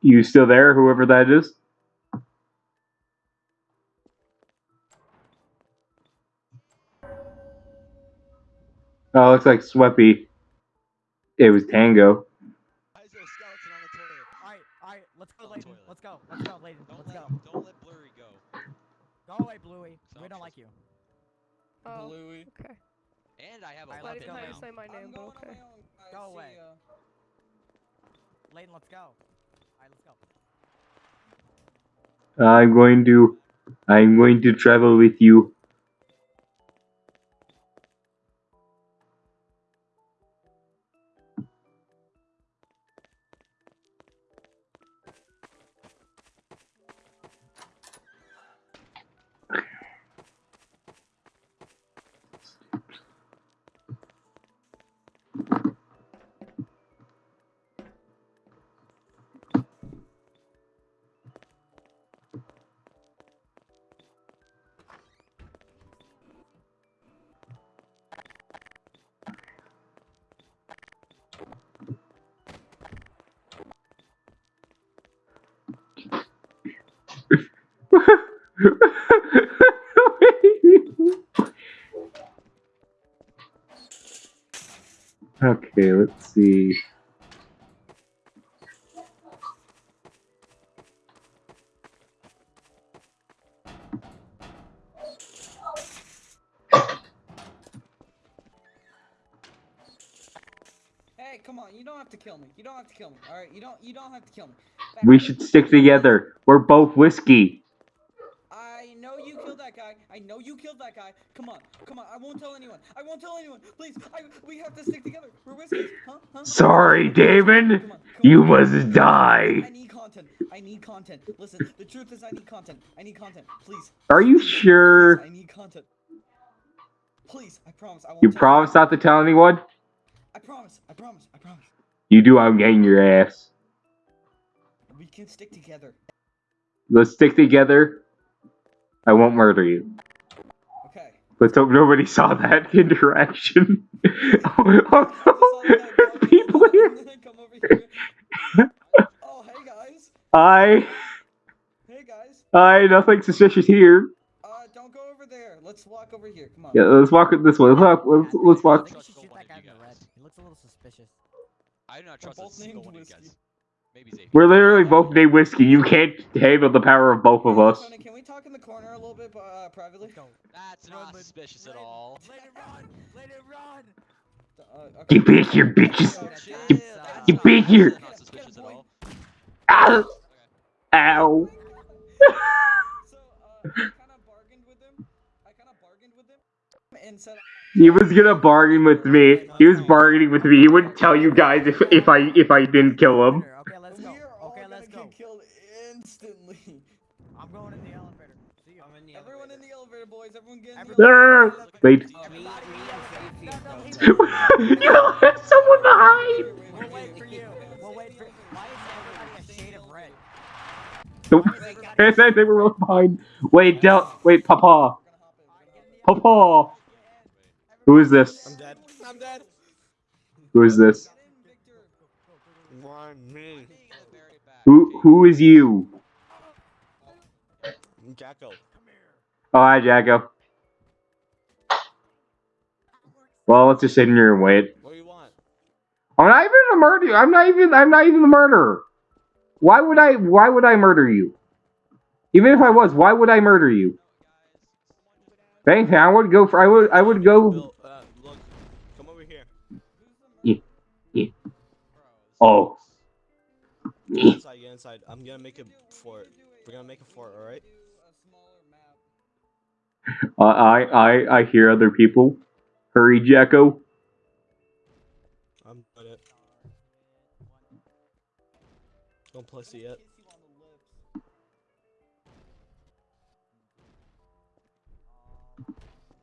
You still there, whoever that is? Oh, looks like Sweppy. It was Tango. Why is there a skeleton on the toilet? Alright, alright, let's go, On the Layden. Let's go. Let's go, Layden. Don't Let's let go. don't let Blurry go. Go away, Bluey. We don't like you. Oh, Bluey. okay. And I have a Alright, I let's didn't go know you now. say my name, but okay. my Go away. ya. Layden, let's go. Alright, let's go. I'm going to I'm going to travel with you. Kill me. All right, you don't. You don't have to kill me. Back We should stick together. We're both whiskey. I know you killed that guy. I know you killed that guy. Come on, come on. I won't tell anyone. I won't tell anyone. Please, I, we have to stick together. We're whiskeys, huh? Huh? Sorry, Damon. Come on, come You must die. I need content. I need content. Listen, the truth is, I need content. I need content. Please. Are you sure? I need content. Please, I promise. I won't You promise anyone. not to tell anyone? I promise. I promise. I promise. You do, I'm getting your ass. We can stick together. Let's stick together. I won't murder you. Okay. Let's hope nobody saw that interaction. oh, oh, no, there's people here. Come over here. Oh, hey guys. I, Hey guys. I, nothing suspicious here. Uh, don't go over there. Let's walk over here. Come on. Yeah, let's walk this way. Let's walk. Let's, let's walk. think we should Trust shoot no one that guy of in you the red. guys. He looks a little suspicious. I do not trust a single named one of you guys. Maybe Xavier. We're literally both named Whiskey. You can't handle the power of both of us. Tony, can we talk in the corner a little bit uh, privately? Let's. That's not Lid- suspicious at Layden, all. Layden, run! Layden, run! Uh, okay. You bitch, you bitches. Okay, Chill, okay. that's you not- big that's here. Not suspicious at all. Ow! Ow! So, uh, I kind of bargained with him. I kind of bargained with him and said. He was gonna bargain with me. He was bargaining with me. He wouldn't tell you guys if if I if I didn't kill him. Okay, let's go. We are all Okay, let's go. get killed instantly. I'm going in the elevator. See you. Everyone in the elevator, boys. Everyone get in the elevator. Wait. Everybody, Me- no, no, me leave and me. you left someone behind. We'll wait for you. We'll wait for. Why is everybody a shade of red? Nope. And then they were left behind. Wait, Del. Wait, Papa. Papa. Who is this? I'm dead. I'm dead. Who is this? Why me? Who who is you? Jacko. Oh, hi, Jacko. Well, let's just sit in here and wait. What do you want? I'm not even a murderer. I'm not even. I'm not even the murderer. Why would I? Why would I murder you? Even if I was, why would I murder you? If anything, I would go for. I would. I would go. Bill, uh, look. Come over here. Oh. Get inside, get inside. I'm gonna make a fort. We're gonna make a fort, alright? Uh, I. I. I hear other people. Hurry, Jacko. I'm at it. Don't place it yet.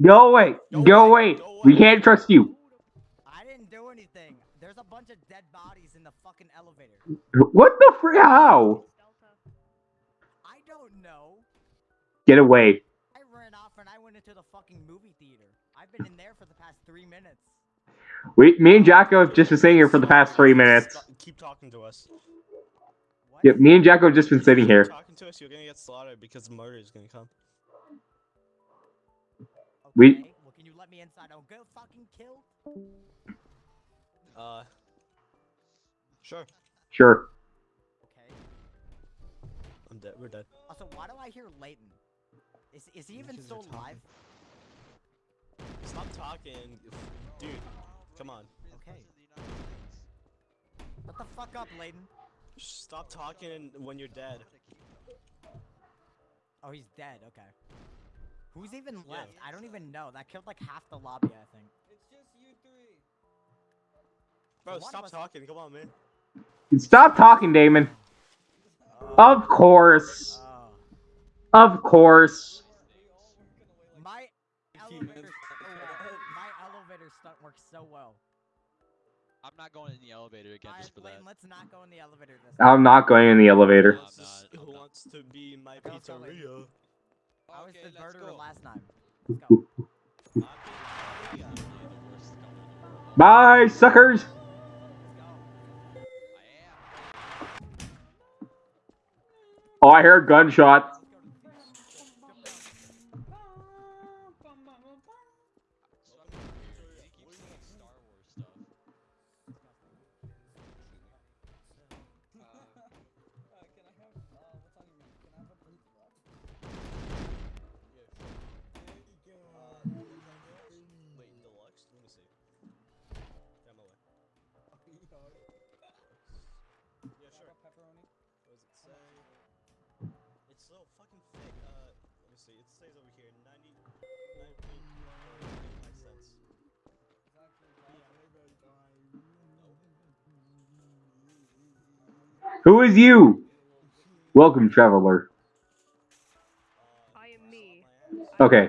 Go away. Go Go away. away. Go We away. can't trust you. I didn't do anything. There's a bunch of dead bodies in the fucking elevator. What the fr- How? I don't know. Get away. I ran off and I went into the fucking movie theater. I've been in there for the past three minutes. We, me and Jacko have just been sitting here for the past three minutes. Keep talking to us. What? Yep, me and Jacko have just been sitting Keep here. talking to us, you're gonna get slaughtered because murder is gonna come. We- Okay, Well, can you let me inside? I'll go fucking kill. Uh. Sure. Sure. Okay. I'm dead. We're dead. Also, why do I hear Leighton? Is is he even Because still alive? Stop talking, dude. Come on. Okay. What the fuck up, Leighton? Stop talking when you're dead. Oh, he's dead. Okay. Who's even Yeah. left? I don't even know. That killed like half the lobby, I think. It's just you three. Bro, one stop talking. Come on, man. Stop talking, Damon. Oh. Of course. Oh. Of course. My elevator, oh, my elevator stunt works so well. I'm not going in the elevator again just for that. Leighton, let's not go in the elevator this time. I'm not going in the elevator. Who I'm wants, to, not- I'm not. wants to be my Okay, let's go, Leighton. pizzeria? I was the let's murderer last time. Let's go. I'm Yeah, you're the worst company in the world. Bye, suckers. Let's go. I am. Oh, I heard gunshots. Who is you? Welcome, traveler. Uh, I am me. slap my ass. I Okay.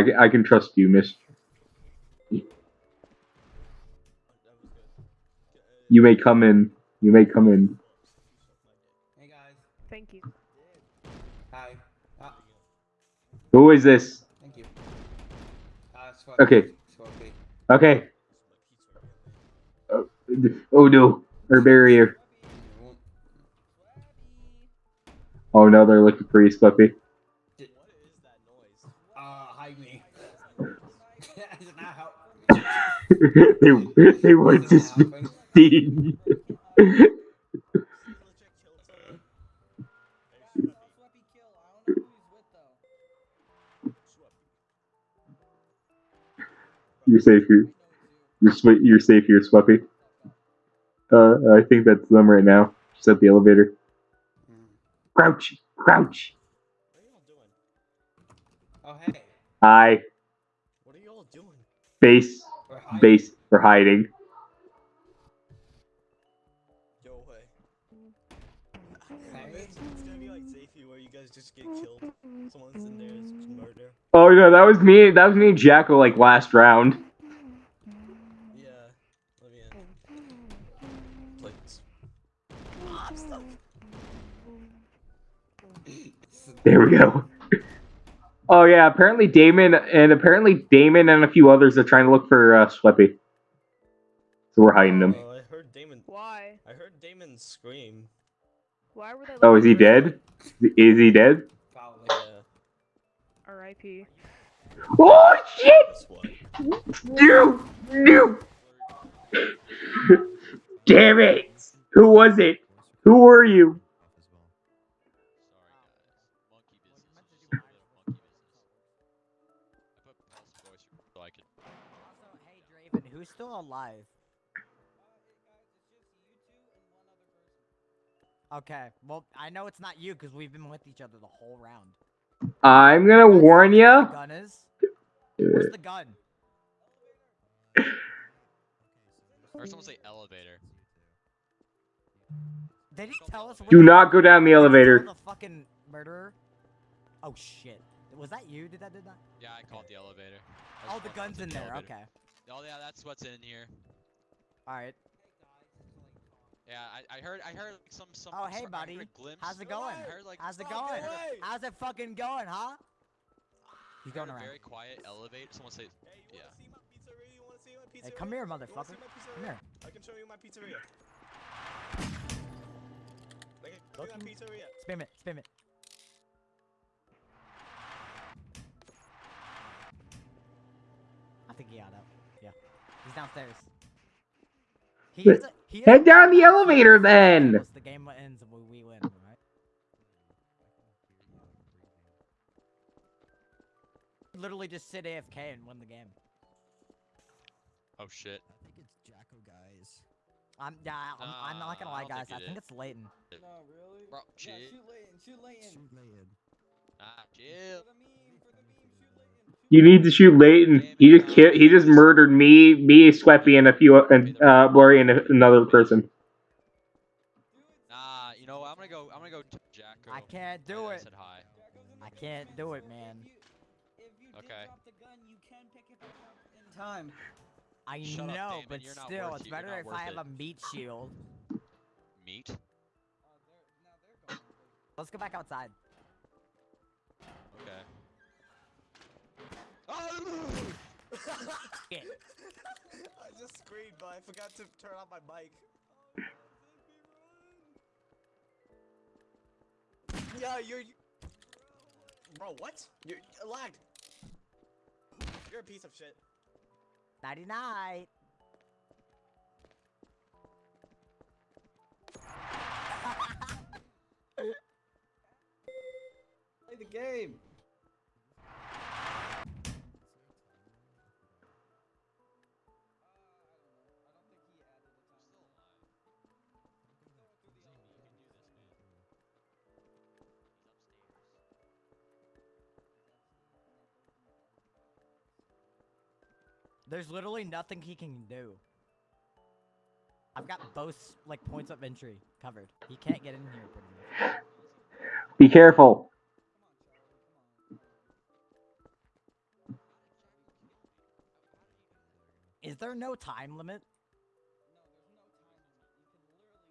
am I, I can trust you, miss. Oh, that was good. G- uh, You may come in. You may come in. Hey guys. Thank you. Hi. Ah, Who is this? thank you. Uh, Okay. Okay. My pizza again, man. Oh no. Our barrier. Oh no, they're looking for you, Slippy. What is that noise? Uh, hide me. Does not help. they they want to Doesn't happen. speed. She legit killed someone. Hey, Guys, tell Sweppy kill. I don't know who he's with though. Sweppy. You're safe here. I know it's you. You're sw- You're safe here, Sweppy. Uh, I think that's them right now. Just at the elevator. Crouch, crouch. What are y'all doing? Oh hey. Hi, What are y'all doing? base, We're hiding. base, or hiding. Yo. Hey. it's, gonna be like Zafy where you guys just get killed. Someone's in there, it's murder. Oh no, that was me. That was me and Jacko like last round. Yeah. Let me in. Please. Oh, I'm stuck. There we go. Oh yeah, apparently Damon and apparently Damon and a few others are trying to look for uh, Sweppy. So we're hiding them. Oh, I heard Damon. Why? I heard Damon scream. Why were they? Oh, is he looking for dead? Is he dead? Probably. Yeah. R.I.P. Oh shit! That's what. No! No! Damn it! Who was it? Who were you? Still alive? Okay, well, I know it's not you because we've been with each other the whole round. I'm gonna Guys, warn you where The gun is. Where's the gun? I heard someone say elevator. Did he tell us? where Do not go down the did he tell elevator. The fucking murderer. Oh shit. Was that you? Did that did that? Yeah, I called the elevator. I Oh, the gun's in the there. elevator. Okay. Oh yeah, that's what's in here. All right. Yeah, I, I heard I heard like some some. Oh, hey, buddy. How's it going? away. I heard like How's it going? away. How's it fucking going, huh? He's going around. very quiet Elevate. Someone say, Hey, you Yeah. wanna see my pizzeria? You wanna see my pizzeria? Hey, come here, motherfucker. Come here. I can show you my pizzeria. Like, Go show you my to- pizzeria. Spam it. Spam it. I think he got out. Yeah. He's downstairs. He But is a, he is head a down the elevator then. The game ends and we, we win, right? Literally just sit AFK and win the game. "Oh shit." I think it's Jacko guys. I'm yeah, I'm, I'm not gonna lie, guys. think I think is. it's Leighton. No, really? Bro, Yeah, chill. shoot Layton. Shoot Layton. Shoot Layton. Ah, chill. You need to shoot Leighton. He just killed, he just murdered me, me, Sweppy, and a few and uh, Blurry and a- another person. Nah, you know what? I'm gonna go. I'm gonna go to Jacko. I can't do him I it. Said hi. I can't do it, man. If you, if you did Okay. drop the gun, you can pick it back up in time. I Shut know, Damon, but still, it's better if I have it. a meat shield. Meet. They're now they're going. Let's go back outside. Okay. Oh! Shit. I just screamed, but I forgot to turn on my mic. Yeah, you're. Bro, what? You're lagged. You're a piece of shit. Nighty night. Play the game. There's literally nothing he can do. I've got both like points of entry covered. He can't get in here pretty much. Be careful. Is there no time limit?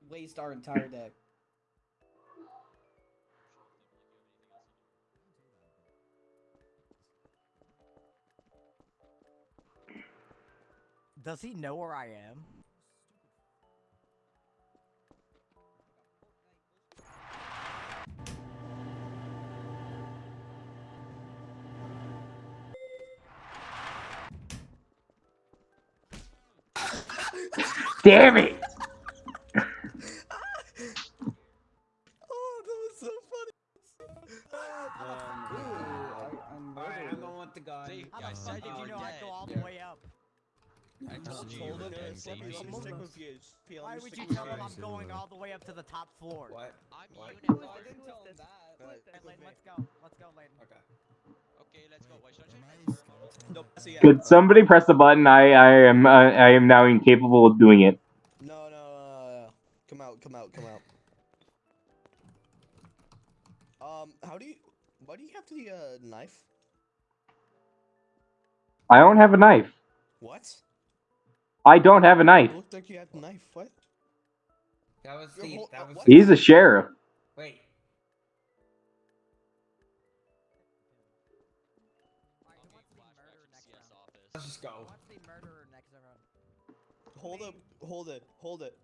Waste our entire day. Does he know where I am? Damn it! Oh, that was so funny. Um, Ooh, I, I'm I'm going with the gun. See, How I said you you know I'd go all the Yeah. way up? I told you you were him dead. to Say you let me were stick dead. with you. P- let Why would you tell him. I'm going all the way up to the top floor? What? I'm What? Unicorn. I didn't tell him that. Alright, Hey, stick with Layton, me. let's go. Let's go, Layton. Okay. Okay, let's go. Wait, should I Am change I my skeleton? No, see, yeah. Could somebody press the button? I I am uh, I am now incapable of doing it. No, no, uh, come out, come out, come out. Um, how do you? Why do you have the uh, knife? I don't have a knife. What? I don't have a knife. It looked like you had a knife. What? That was You're the. That was. what? He's a sheriff. Wait. Alright, who wants to be murderer next CS round? office. Let's just go. wants to be murderer next round? Hold up, hold it, hold it.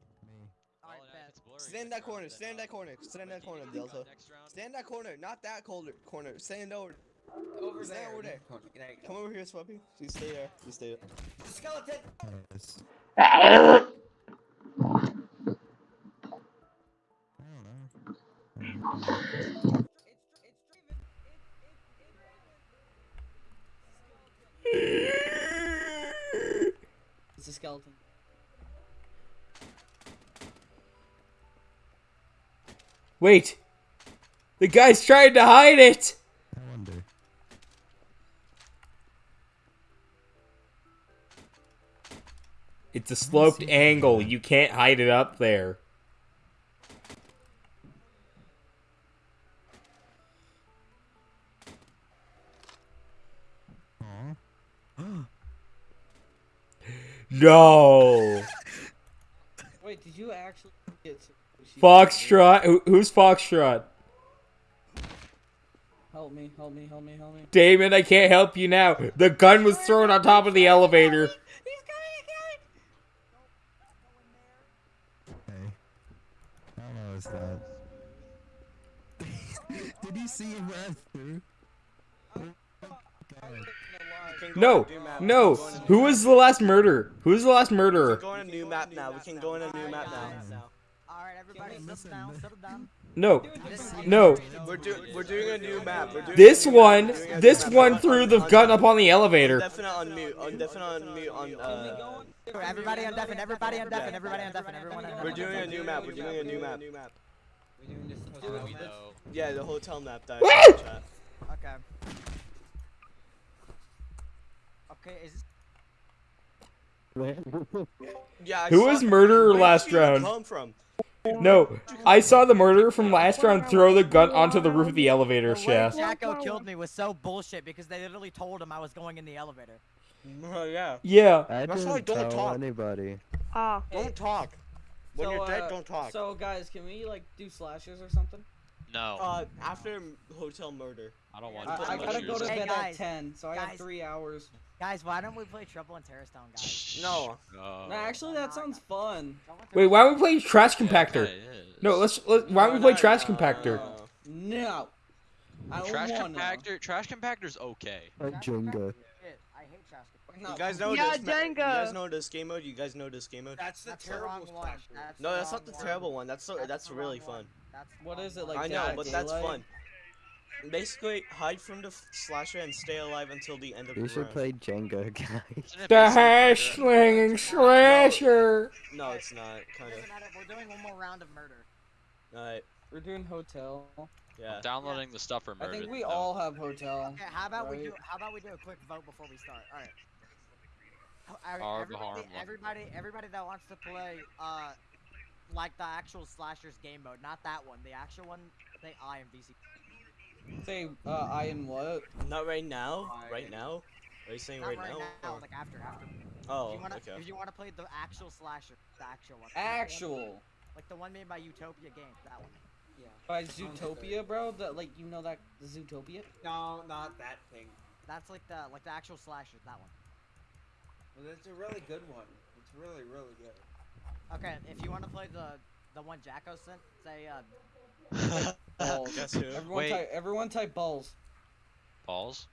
Alright, Well, and if bet. it's blurry Stand in that corner, stand in that corner, stand in that corner, need the gun Delta. Stand in that corner, not that corner. Corner. Stand over. Over Stand there. over there. There Come over here, Sweppy. You stay there. You stay there. Skeleton. Yes. I don't know. It's it's Draven. It's it's it's. It's a skeleton. Wait! The guy's trying to hide it! It's a sloped angle. You can't hide it up there. no. Wait, did you actually get Foxtrot? Who, who's Foxtrot? Help me, help me, help me, help me. Damon, I can't help you now. The gun was thrown on top of the elevator. How low is that? Did you see him run through? My God. We can go No, to new map. no. We can go into Who was the last murderer? Who was the last map. murderer? We can go in a new map now. We can go in a new map now. Alright, everybody, settle down, settle down. No, no. We're doing we're doing a new map. We're doing This a new map. one, doing this new map. one threw the gun up on the elevator. Definite on mute. On definite on mute. On uh. Everybody on deafen, everybody on deafen, everybody on deafen, everyone on We're doing a new map. We're doing a new map. We're doing this Do hotel map. know? Yeah, the hotel map. That Woo! chat. Okay. Okay, is Yeah. Who was murderer last you round? Come from? No, I saw the murderer from last round throw the gun onto the roof of the elevator the way shaft. Jacko killed me was so bullshit because they literally told him I was going in the elevator. Oh yeah. Yeah. I That's didn't why don't tell talk. anybody. Ah. Don't talk. When So, you're dead, uh, don't talk. So guys, can we like do slashes or something? No, Uh, after hotel murder. I don't want I. I gotta go to Hey, bed guys, at ten, so I have three hours. Guys, why don't we play Trouble in Terrorist Town, guys? No. No. Nah, actually, that sounds fun. Wait, why don't we play trash compactor? kinda. No, let's. let why don't we play trash compactor? Uh, No. I don't Trash wanna. compactor. Trash compactor's okay. Like Trash Jenga. I hate trash compactor. No. You guys know Yeah, this? ma- You guys know this game mode? You guys know this game mode? That's the That's terrible wrong one. That's No, that's wrong not the one. terrible one. That's so, that's the really fun. one. That's the What wrong is it, like I know, Dead but that's Daylight? fun. Basically, hide from the slasher and stay alive until the end of the We should round. play Jenga, guys. The hash murder? slinging slasher. No, it's not. Kind doesn't We're doing one more round of murder. Alright. We're doing hotel. Yeah. I'm downloading the stuff for murder. I think we no. all have hotel. Okay, how about we do? How about we do a quick vote before we start? All right. All right, Harm, everybody, everybody, everybody that wants to play, uh, like the actual slashers game mode, not that one, the actual one. Say I am VC. Say, uh, I am what? Not right now. Alright. Right now. Are you saying Not right, right now? now, or- like after, after. Oh, if you wanna, okay. if you wanna play the actual slasher, the actual one. Actual. Like the one made by Utopia Games, that one. Yeah. By Zootopia, bro? That like you know that the Zootopia? No, not that thing. That's like the like the actual slasher, that one. Well, it's a really good one. It's really, really good. Okay, if you wanna play the the one Jacko sent, say uh, Balls. Guess who? Everyone Wait. type everyone type balls. Balls.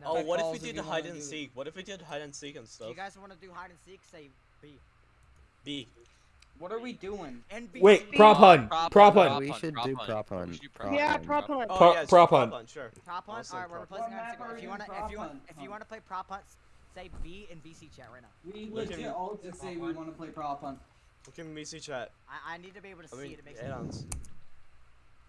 no. Oh, Type what if we did you hide and do... seek? What if we did hide and seek and Do stuff? you guys wanna do hide and seek? Say B. B. What are we doing? NBC. Wait, prop hunt. Prop Prop hunt, hunt. we should prop do prop We hunt. Prop Yeah, prop hunt. Oh, Pro- yeah, it's prop prop hunt. Sure. Prop hunt. Also All right, we're replacing What hide and seek. If you wanna, if you want, if you wanna play prop hunt, say B in VC chat right now. We Look at legit all just say we want to play prop hunt. Look at VC chat. I, I need to be able to I see mean, it. It makes add-ons.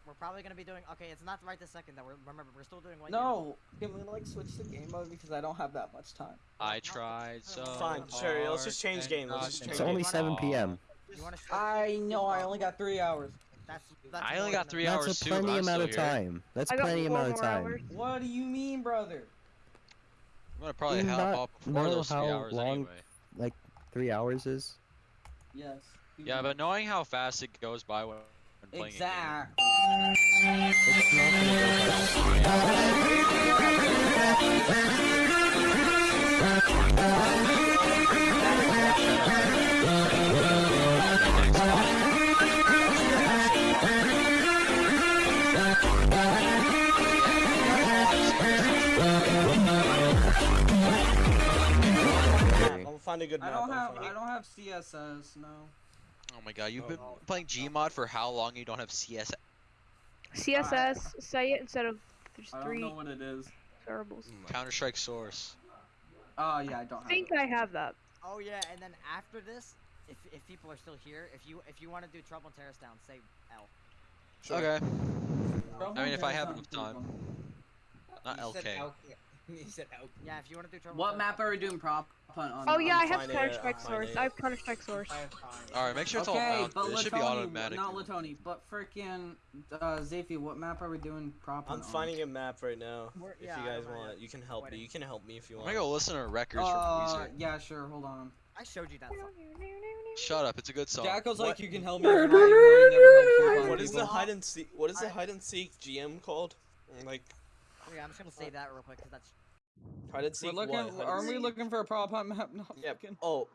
We're probably gonna be doing. Okay, it's not right this second though. We're, remember, we're still doing one. No, can we like switch to game mode because I don't have that much time. I tried so Fine, sure, let's just change game, let's just to It's change only 7 p.m. You wanna switch? I know I only got three hours. That's, that's I only got three hours That's a plenty I'm amount of still here. time. That's plenty amount of time. hours. What do you mean, brother? I'm gonna probably Do help not up before know those three how hours long- anyway. Three hours is? Yes. Yeah, but knowing how fast it goes by when playing Exact. It's not gonna find a good I don't have find I a- don't have CSS. No. Oh my god, you've Oh, been oh. playing Gmod for how long? You don't have CSS? CSS, say it instead of there's three. I don't know what it is. variables. Hmm. Counter Strike Source. Oh yeah, I don't I think it. I have that. Oh yeah, and then after this, if if people are still here, if you if you want to do Trouble in Terrorist Town, say L. Sure. Okay. Bro, I mean, if I have sounds enough pretty time. fun. Not He said LK. L- He said L. Yeah, if you want to do Trouble. What map are we doing prop hunt on? Oh yeah, I I'm have finding Counter it, Strike Source. I have Counter Strike Source. I have time. Alright, make sure it's all Okay, but It should be Latoni, automatic. not Latoni, but freaking uh, Zafi, what map are we doing prop I'm hunt on? finding a map right now. We're- If yeah, you guys don't know want, yet. you can help me. You can help me if you want. I'm gonna go listen to records Uh, from Weezer. yeah, sure. Hold on. I showed you that song. Shut up, it's a good song. Jacko's What? like, you can help me. if you want, even though you never help What people." is the hide and seek? What is the hide and seek GM called? Like Yeah, I'm just gonna say that real quick because that's. hide and We're seek looking. what? Aren't we looking for a prop hunt map? No, Yeah. fucking- Oh.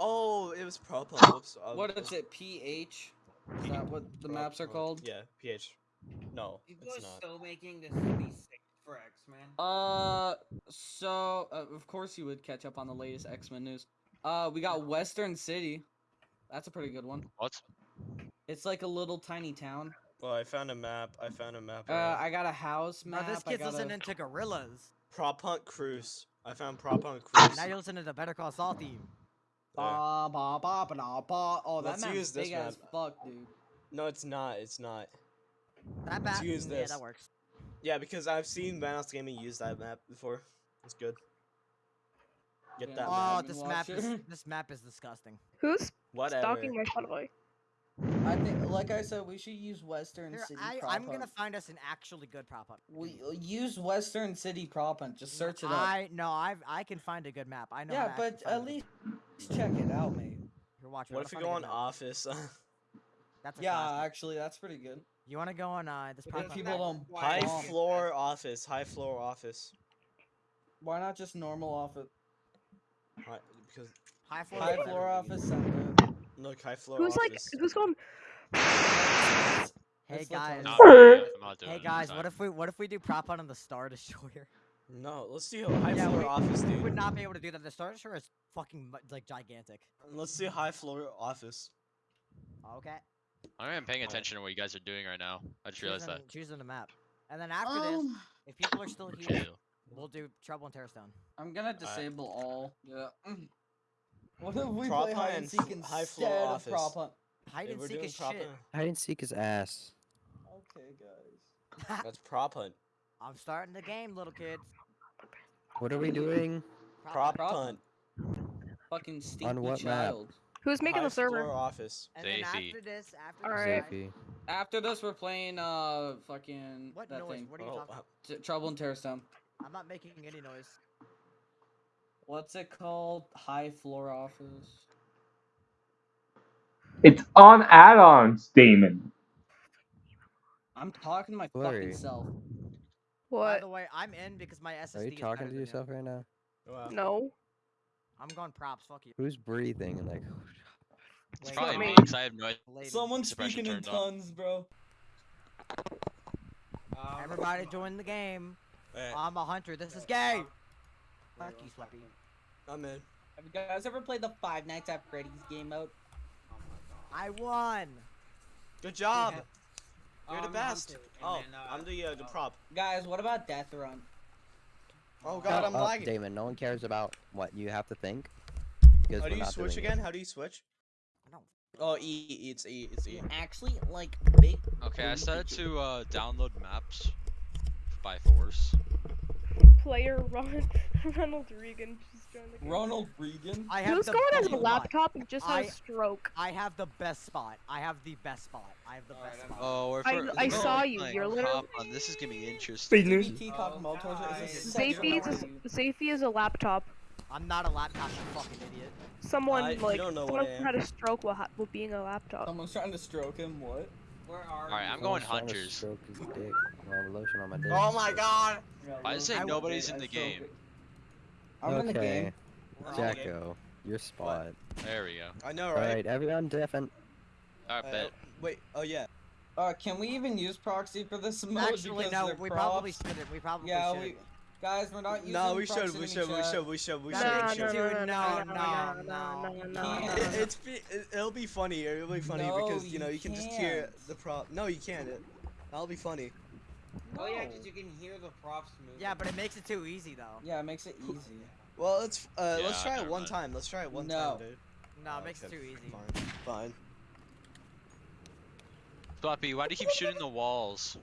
Oh, it was prop hunt. Whoops. I What was- is it? PH? Is that what the maps are called? Yeah, PH. No, People it's are still making this city sick for X-Men. Uh, so uh, of course you would catch up on the latest X Men news. Uh, we got Western City. That's a pretty good one. What? It's like a little tiny town. Well, I found a map. I found a map. Uh, I got a house Bro, map. this kid's kid's a- listening to Gorillaz. prop hunt cruise. I found prop hunt cruise. Now you're listening to the Better Call Saul theme. Ba Yeah. ba ba ba da ba. Oh, that Let's map's use this big as map. fuck, dude. No, it's not. It's not. That Let's bat. use Yeah, this. that works. Yeah, because I've seen Vanoss Gaming use that map before. It's good. Get Yeah. that Oh, map. Oh, this Watch map is it. this map is disgusting. Who's Whatever. stalking my Spotify? I think, like I said, we should use Western Here, City I, prop I'm gonna find us an actually good prop hunt. We uh, use Western City prop hunt. Just search it up. I no, I I can find a good map. I know. yeah, to but at find a least check it out, mate. You're watching. What if we go on Office? That's a Yeah, classic. actually, that's pretty good. You want to go on uh this prop then hunt? people don't. high bomb. floor office. High floor office. Why not just normal office? High, because High floor. High floor office sound good. look, high floor Who's like office. who's going? Hey guys. No, I'm not doing Hey guys, what if we what if we do prop hunt on the Star Destroyer? no, let's do high Yeah, floor we- office, We would not be able to do that. The Star Destroyer is fucking like gigantic. Let's do high floor office. Okay. I'm paying attention to what you guys are doing right now. I just realized that. Choosing, choosing the map. And then after this, Um, if people are still here, you we'll do Trouble in Terrorist Town. I'm gonna disable all. Yeah. What if we Prop play hide and and seek f- high floor instead of office. prop hunt? Hide and seek is prop shit. hunt- Hide and seek his ass. Okay, guys. That's prop hunt. I'm starting the game, little kids. What are we doing? Prop Prop hunt. Fucking stinky what map? Who's making high the server? floor office. And then after this, after Alright. Zafy. After this, we're playing uh fucking What that noise? thing. What are you Oh, talking? uh, T- Trouble in Terrorist Town. I'm not making any noise. What's it called? High floor office. It's on add-ons, Damon. I'm talking to my Blurry. fucking self. What? By the way, I'm in because my SSD Are you talking better to than yourself right now? wow. No. I'm going props. Fuck you. Who's breathing and like? It's probably me me. because I have no idea. Someone's speaking in turned off. tons, bro. Um, Everybody join the game. Hey, I'm a hunter. This is gay. Fuck you, Sweppy. I'm in. Have you guys ever played the Five Nights at Freddy's game mode? I won. Good job. Yeah. You're the Um, best. Hunter, and Oh, then, uh, I'm the uh, the uh, prop. Guys, what about Death Run? Oh god, I'm Shut up, lagging. Damon. No one cares about what you have to think. How we're do you switch doing it. again? How do you switch? I don't. Oh, E. E, It's E. It's E. Actually, like big. Okay, I started to uh, download maps by force. Player Ron Ronald Reagan just joined the game. Ronald Reagan. I have Who's the going as a laptop and just I- has stroke? I have the best spot. I have the best spot. I have the Alright, best I'm- spot. Oh, we're I- for- I we're saw you, you're Hop literally- on. This is gonna be interesting. CBT Cock Oh, Molotov is a guys. sexual Zafy is a, Zafy is a laptop. I'm not a laptop, you fucking idiot. Someone I- like don't know what someone had a stroke while, ha- while being a laptop. Someone's trying to stroke him. What? Where are Alright, you? I'm going Someone's hunters. Stroke his dick. I have lotion on my dick. Oh my god. Why is it I will- nobody's in the game? I'm okay. in the game. We're Jacko, game. your spot. What? There we go. I know, right? Alright, everyone different. Alright, uh, bet. Wait, oh yeah. Uh, can we even use proxy for this mode? Actually, no, we props? probably shouldn't. We probably yeah, shouldn't. We... Guys, we're not using No, we should, we should, we should, we should, we should, we should. No, no, no, no, no, no. It's be, it'll be funny. It'll be funny because you know you can just hear the prop. No, you can't. That'll be funny. Oh yeah, because you can hear the props move. Yeah, but it makes it too easy though. Yeah, it makes it easy. Well, let's uh, let's try it one mind. time. Let's try it one No. time, dude. No, Oh, it makes it too easy. Fine. Fine. Floppy, why do you keep shooting the walls?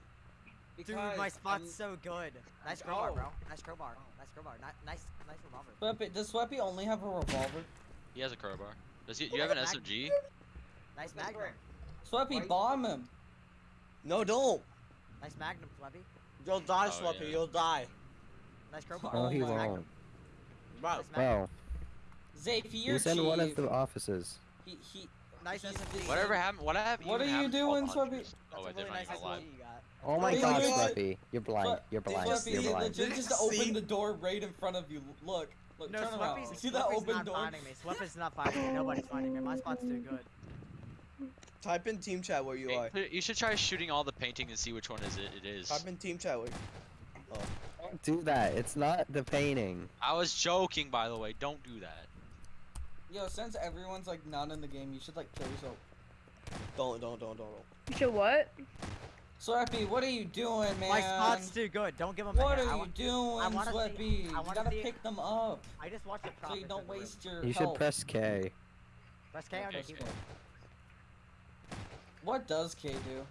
Dude, my spot's I'm- so good. Nice crowbar, Oh. bro. Nice crowbar. Nice crowbar. Ni- nice, nice revolver. Sweppy, does Sweppy only have a revolver? He has a crowbar. Does he? Do you have an SMG? Nice That's magnum. right. Sweppy, bomb him. No, don't. Nice magnum, Flubby. You'll die, Oh, Swappy. yeah. You'll die. Nice crowbar. Oh, no, he Oh my won't. Bro. Nice magnum. Well, Zafi, you're Who's in one of the offices? He, he, Nice SMG. Whatever happened? What happened? What are you doing, 1200s? Swubby? Oh, I did really not nice even. SMG you got. Oh my Wait, god, wait, wait. You're blind. Look, You're blind. Sweppy, You're blind. legit just See? opened the door right in front of you. Look, look, No, turn around. See that Sweppy's open not door? finding me. Sweppy's not finding me. Nobody's finding me. My spot's too good. Type in team chat where you Hey, are. You should try shooting all the painting and see which one is it. It is. Type in team chat where. Don't do that. It's not the painting. I was joking, by the way. Don't do that. Yo, since everyone's like not in the game, you should like kill yourself. Don't, don't, don't, don't. don't. You should what? Sweppy, what are you doing, man? My spot's too good. Don't give them. What are you doing, wanna see- I You wanna gotta see- pick them up I just watched the so you don't in room. waste your You should health. press K. Press K on your Okay. keyboard. What does K do?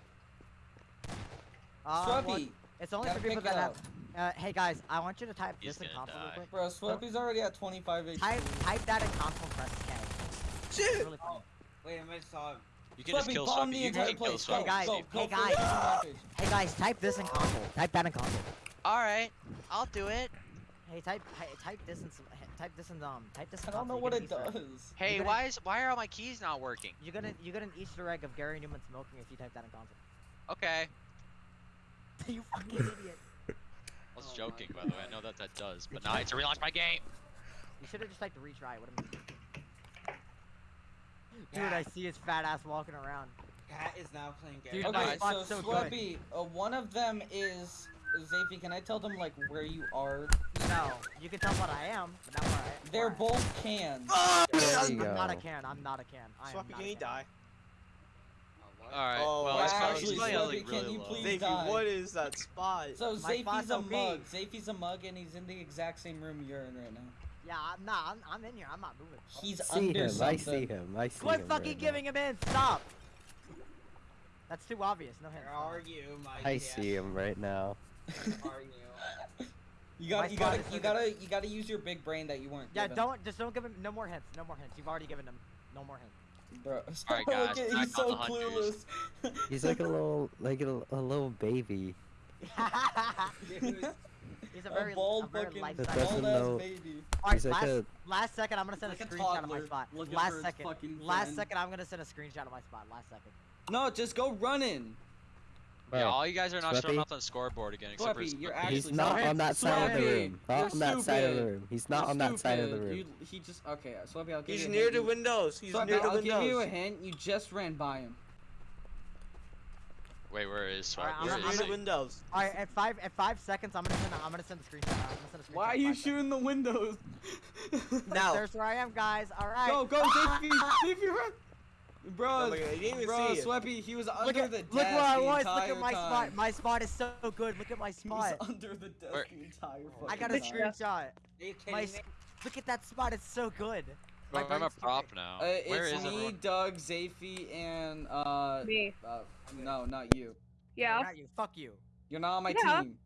Uh, well, it's only for people that have. Uh, hey guys, I want you to type He's this in gonna console real quick. bro, Sweppy's already at 25 HP. Type type that in console. Press K. It's Shit! really funny. Wait, I might saw him. You can just kill bomb Sweppy. the You can kill place. Go, Sweppy. guys, go, hey, go for guys. Hey guys, type this in console. Type that in console. Alright, I'll do it. Hey, type type this in some, type this in um type this in I don't know console. what it get an egg. does. Hey, gonna- why is why are all my keys not working? You get an you get an Easter egg of Garry Newman smoking if you type that in console. Okay. you fucking idiot. I was Oh joking, by the way. I know that that does, but now you- I have to relaunch my game. You should have just typed retry. What am I? Dude, I see his fat ass walking around. Cat is now playing Gary. Dude, Okay, my so spot's so good. Uh, one of them is Zafi. Can I tell them like where you are? No, you can tell what I am, but not where I. They're both cans. Ah! There you I'm not a can. I'm not a can. I am Swappy, not can a he can. die? Alright, Oh, well, that's it's fine. probably, he's Actually, probably Sweppy, can really you low. please- Davey, die. what is that spot? So My a mug. Zafi's a mug, and he's in the exact same room you're in right now. Yeah, I'm not. I'm, I'm in here. I'm not moving. He's See under him. I see him. I see Quit him. fucking right now. giving him in. Stop. That's too obvious. No hint. Where are you, my I cat? see him right now. Where are you? You got, My you spot gotta, you gotta, you gotta use your big brain that you weren't. Yeah, given. don't just don't give him no more hints. No more hints. You've already given him no more hints. Bro, Alright, guys, at- he's so clueless. He's like a little, like a, a little baby. He's a a bald a very fucking life That bald ass baby. Alright, He's like last, a- last second, I'm gonna send Like a a screenshot of my spot. Last second, last friend. second, I'm gonna send a screenshot of my spot. Last second. No, just go running. Yeah, Bro, all you guys are not showing up on the scoreboard again, except for you're actually He's not on that side of the Sweppy, room. Not you're on that side of the room. He's not You're on that side of the room. You, he just okay. Sweppy, I'll give He's you a near the windows. He's Sweppy, near the I'll give you a windows. hint. You just ran by him. Wait, where is Alright, Sweppy? I'm He's is near the windows. Alright, at five, at five seconds, I'm gonna send, a, I'm gonna send a screenshot. I'm gonna send a screenshot. Why are you five seconds. shooting the windows? Now. There's where I am, guys. Alright. Go, go, Zippy, Zippy, run! Bro, Oh God, didn't even bro, see it. Sweppy, he was under Look at, the look where I was. Look at my time. spot. My spot is so good. Look at my He was spot. under the desk Where- the entire fucking I got a screenshot. Are you kidding My, look at that spot. It's so good. Bro, I'm a brain's prop now. Uh, Where it's is me, everyone? Doug, Zafi, and uh, Me. uh, no, not you. Yeah. Not you. Fuck you. You're not on my Yeah. team.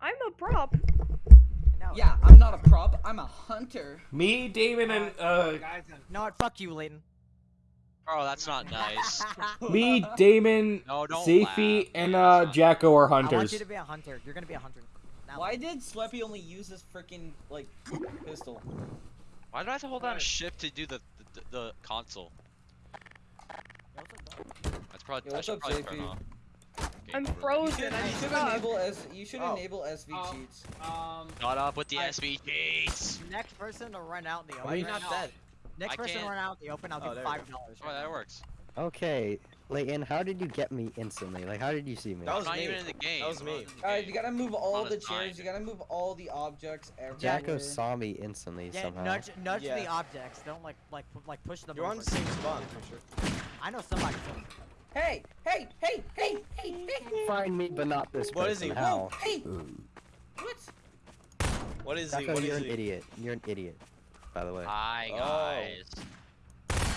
I'm a prop. No. Yeah, I'm not a prop. I'm a hunter. Me, Damon, and uh, Guys, I'm No. Fuck you, Layton. Bro, that's not nice. me, Damon, No, Safi, and uh, Jacko are hunters. I want hunters. you to be a hunter. You're gonna be a hunter. Now. Why did Sleppy only use his freaking like pistol? Why do I have to hold down shift to do the the, the console? Yo, what's up, dog? That's probably Yo, I what's should up, probably JP? turn off. I'm frozen. You I'm should stuck. enable S. You should Oh. enable SV Oh. cheats. um. Not up with the I- SV cheats. Next person to run out in the open. Why are you not now- dead? Next I person can't- run out in the open, I'll Oh, give five dollars. Oh, that works. Okay, Layton, how did you get me instantly? Like, how did you see me? That was not me. even in the game. That was me. not in the Alright, you gotta move all the chairs. mind. You gotta move all the objects everywhere. Jacko saw me instantly Yeah, somehow. nudge, nudge the objects. Don't like, like, like push them. You're on the same spot, for sure. I know somebody. Hey, hey, hey, hey, hey, hey, Find me, but not this What is person. he? How? hey! Ooh. What? What is he? Jacko, you're is an idiot. You're an idiot. By the way. Hi Oh. guys.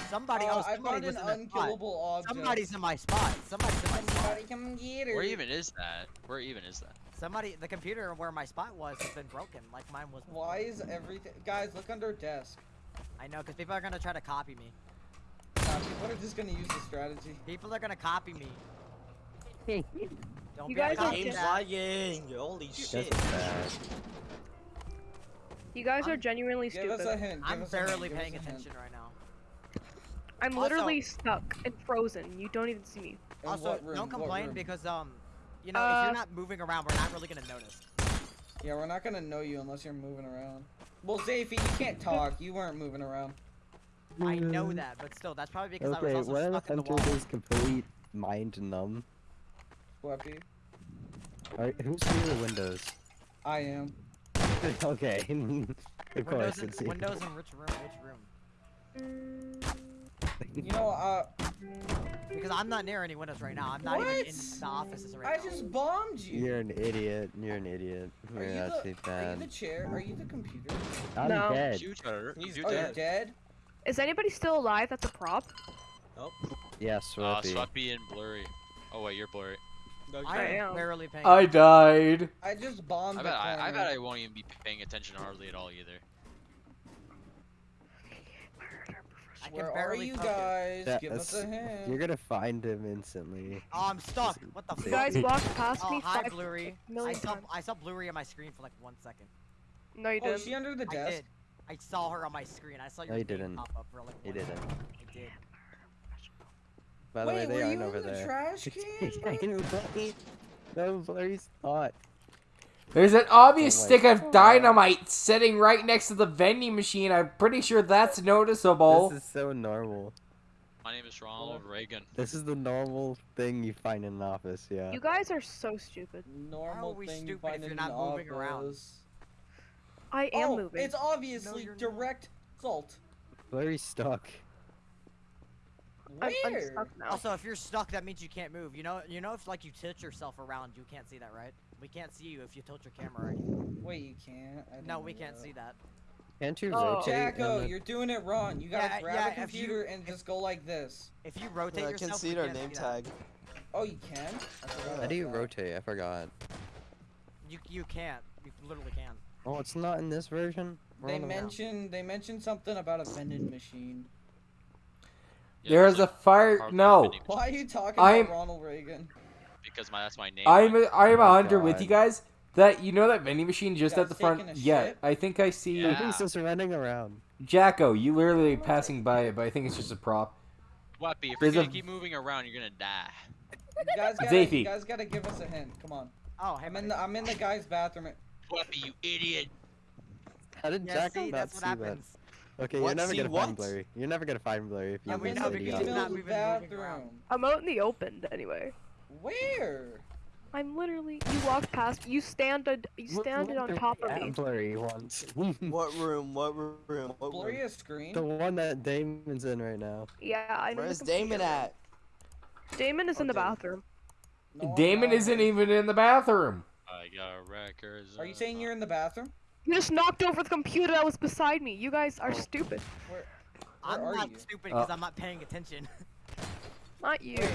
Somebody Uh, else. I Somebody found was an in the spot. unkillable object. Somebody's in my spot. Somebody's in my spot. Somebody come get her. Where even is that? Where even is that? Somebody, the computer where my spot was has been broken, like mine was. before. Why is everything? Guys, look under desk. I know, because people are gonna try to copy me. Nah, people are just gonna use the strategy. People are gonna copy me. Don't You be a guys are copy Game's just- that. Holy That's shit. Bad. You guys are genuinely Give us stupid. a hint. I'm give us a hint, barely paying a hint. attention right now. I'm Also- literally stuck and frozen. You don't even see me. Also, room? don't complain because um, you know, if Uh, you're not moving around, we're not really gonna notice. Yeah, we're not gonna know you unless you're moving around. Well, Zafy, you can't talk. You weren't moving around. I know that, but still, that's probably because Okay, I was what also if stuck in the Hunter wall. is complete mind numb? Sweppy. Alright, who's through the windows? I am. okay. of Windows, course, in, it's you. windows in which room? Which room? You know, uh, Because I'm not near any windows right now. I'm not even in the offices I right now. I just bombed you. You're an idiot. You're an idiot. Are You're you, not too the, are you the chair? Are you the computer? I'm No. dead. You dead. He's You oh, you're dead. dead? Is anybody still alive? That's a prop. Nope. Yeah, Uh, Sweppy. Sweppy and Blurry. Oh wait, you're Blurry. No, I am am. barely paying. I died. I just bombed I the bet I, I bet I won't even be paying attention hardly at all either. I can Where are you guys? That, Give us a hint. You're gonna find him instantly. Oh, I'm stuck. What the You You guys walked past Oh, me hi, five Blurry. I saw times. I saw Blurry on my screen for like one second. No, you Oh, didn't. is she under the I desk? did. I saw her on my screen. I saw your No, you name didn't. pop up for like. You one didn't. second. I did. By the way, Wait, they were aren't you over in the there. trash can? Blurry. no, Blurry's not. There's an obvious Oh stick of God. dynamite sitting right next to the vending machine. I'm pretty sure that's noticeable. This is so normal. My name is Ronald Reagan. This is the normal thing you find in an office, yeah. You guys are so stupid. Normal we thing you stupid find if you're not an moving around? office. I am oh, moving. it's obviously you're not. direct salt. Blurry's stuck. I'm, I'm stuck now. Also, if you're stuck, that means you can't move. You know, you know, if like you tilt yourself around, you can't see that, right? We can't see you if you tilt your camera. Right? Wait, you can't. I didn't No, know we can't that. see that. Can't you Oh. rotate? Jacko, on the- you're doing it wrong. You gotta Yeah, grab yeah, a if you- computer and just go like this. If you rotate I yourself, can see we our can't name that. tag. Oh, you can? How do you that. rotate? I forgot. You you can't. You literally can't. Oh, it's not in this version? We're They on the- mentioned they mentioned something about a vending machine. Yeah, There's a fire. No, Why are you talking I'm- about Ronald Reagan? because my that's my name. I'm on- a, I'm Oh a my hundred with you guys. That you know that vending machine just at the front. Yeah, shit? I think I see Yeah. He's just running around. Jacko. You literally passing by it, but I think it's just a prop. Sweppy, if There's you're a- gonna keep moving around, you're gonna die. You guys gotta, Zafy. you guys gotta give us a hint. Come on. Oh, hey, I'm in the I'm in the guy's bathroom. Sweppy, you idiot. How did Yeah, Jacko see, not that's what see that? Happens. Okay, you're never See gonna what? find Blurry. You're never gonna find Blurry if you Yeah, I'm we know the said he because he's not moving- moving bathroom. I'm out in the open anyway. Where? I'm literally. You walked past. You standed. You What- standed what on top of me. Blurry once. What room? What room? What Blurry room? a screen? the one that Damon's in right now. Yeah, I know. the Where's Damon at? Damon is in the Okay. bathroom. No, Damon not. isn't even in the bathroom. I got records. Are you saying you're in the bathroom? You just knocked over the computer that was beside me. You guys are stupid. Where? I'm are not you? stupid because Uh, I'm not paying attention. Not you. Wait.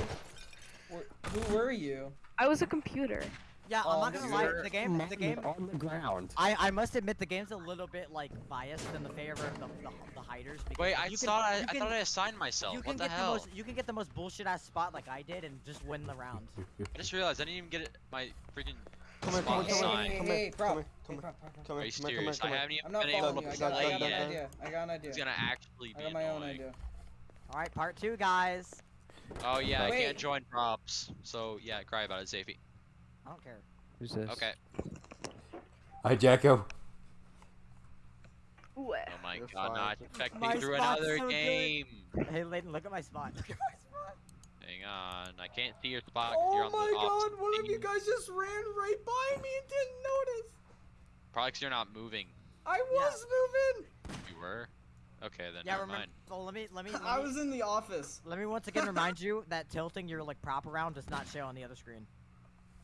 Where, who were you? I was a computer. yeah, I'm not gonna lie. The game, the game. on the ground. I, I must admit the game's a little bit like biased in the favor of the, the, the hiders. Because Wait, I can- thought I, you I thought I assigned myself. You can What the get hell? most you can get the most bullshit ass spot like I did and just win the round. I just realized I didn't even get it, my freaking Come here, spot come here, come assigned. here, come Hey, here, prop. come here, Hey, come here, come Are here, you come here, come here, serious? I come here. haven't even I'm not been able following to you. I Dun, got, I play got an yet. idea. I got an idea. It's gonna actually I be got my own annoying. idea. All right, part two, guys. Oh yeah, I Wait. can't join props. So yeah, cry about it, Zafy. I don't care. Who's this? Okay. Hi, Jacko. Ooh. Oh my You're god, fine. not infect My me through spot's another so good. game. Hey, Leighton, look at my spot. Look at my spot. Hang on, uh, I can't see your spot. 'cause you're Oh on my the god, one of you guys just ran right by me and didn't notice. Probably 'cause you're not moving. I was moving. You were. Okay, then Yeah, never remember. mind. So let me let me. Let I me, was in the office. Let me once again remind you that tilting your like prop around does not show on the other screen.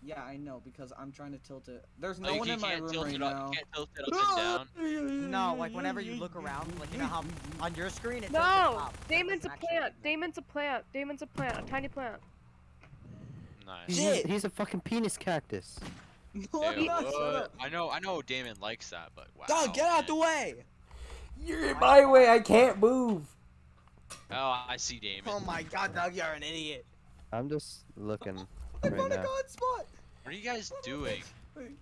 Yeah, I know because I'm trying to tilt it. There's Oh, no you, one you in my room tilt right it up. now. You can't tilt it up and down. No, like whenever you look around, like you know how on your screen it tilts it No! up. That Damon's a plant. Damon's a plant. Damon's a plant. A tiny plant. Nice. He's, Shit. a, he's a fucking penis cactus. No, I'm Ew, not. Shut what? up. I know, I know Damon likes that, but wow. Dog, get out the way. You're in my way. I can't move. Oh, I see Damon. Oh my god, dog, you're an idiot. I'm just looking I right found a god spot. What are you guys doing? Wait.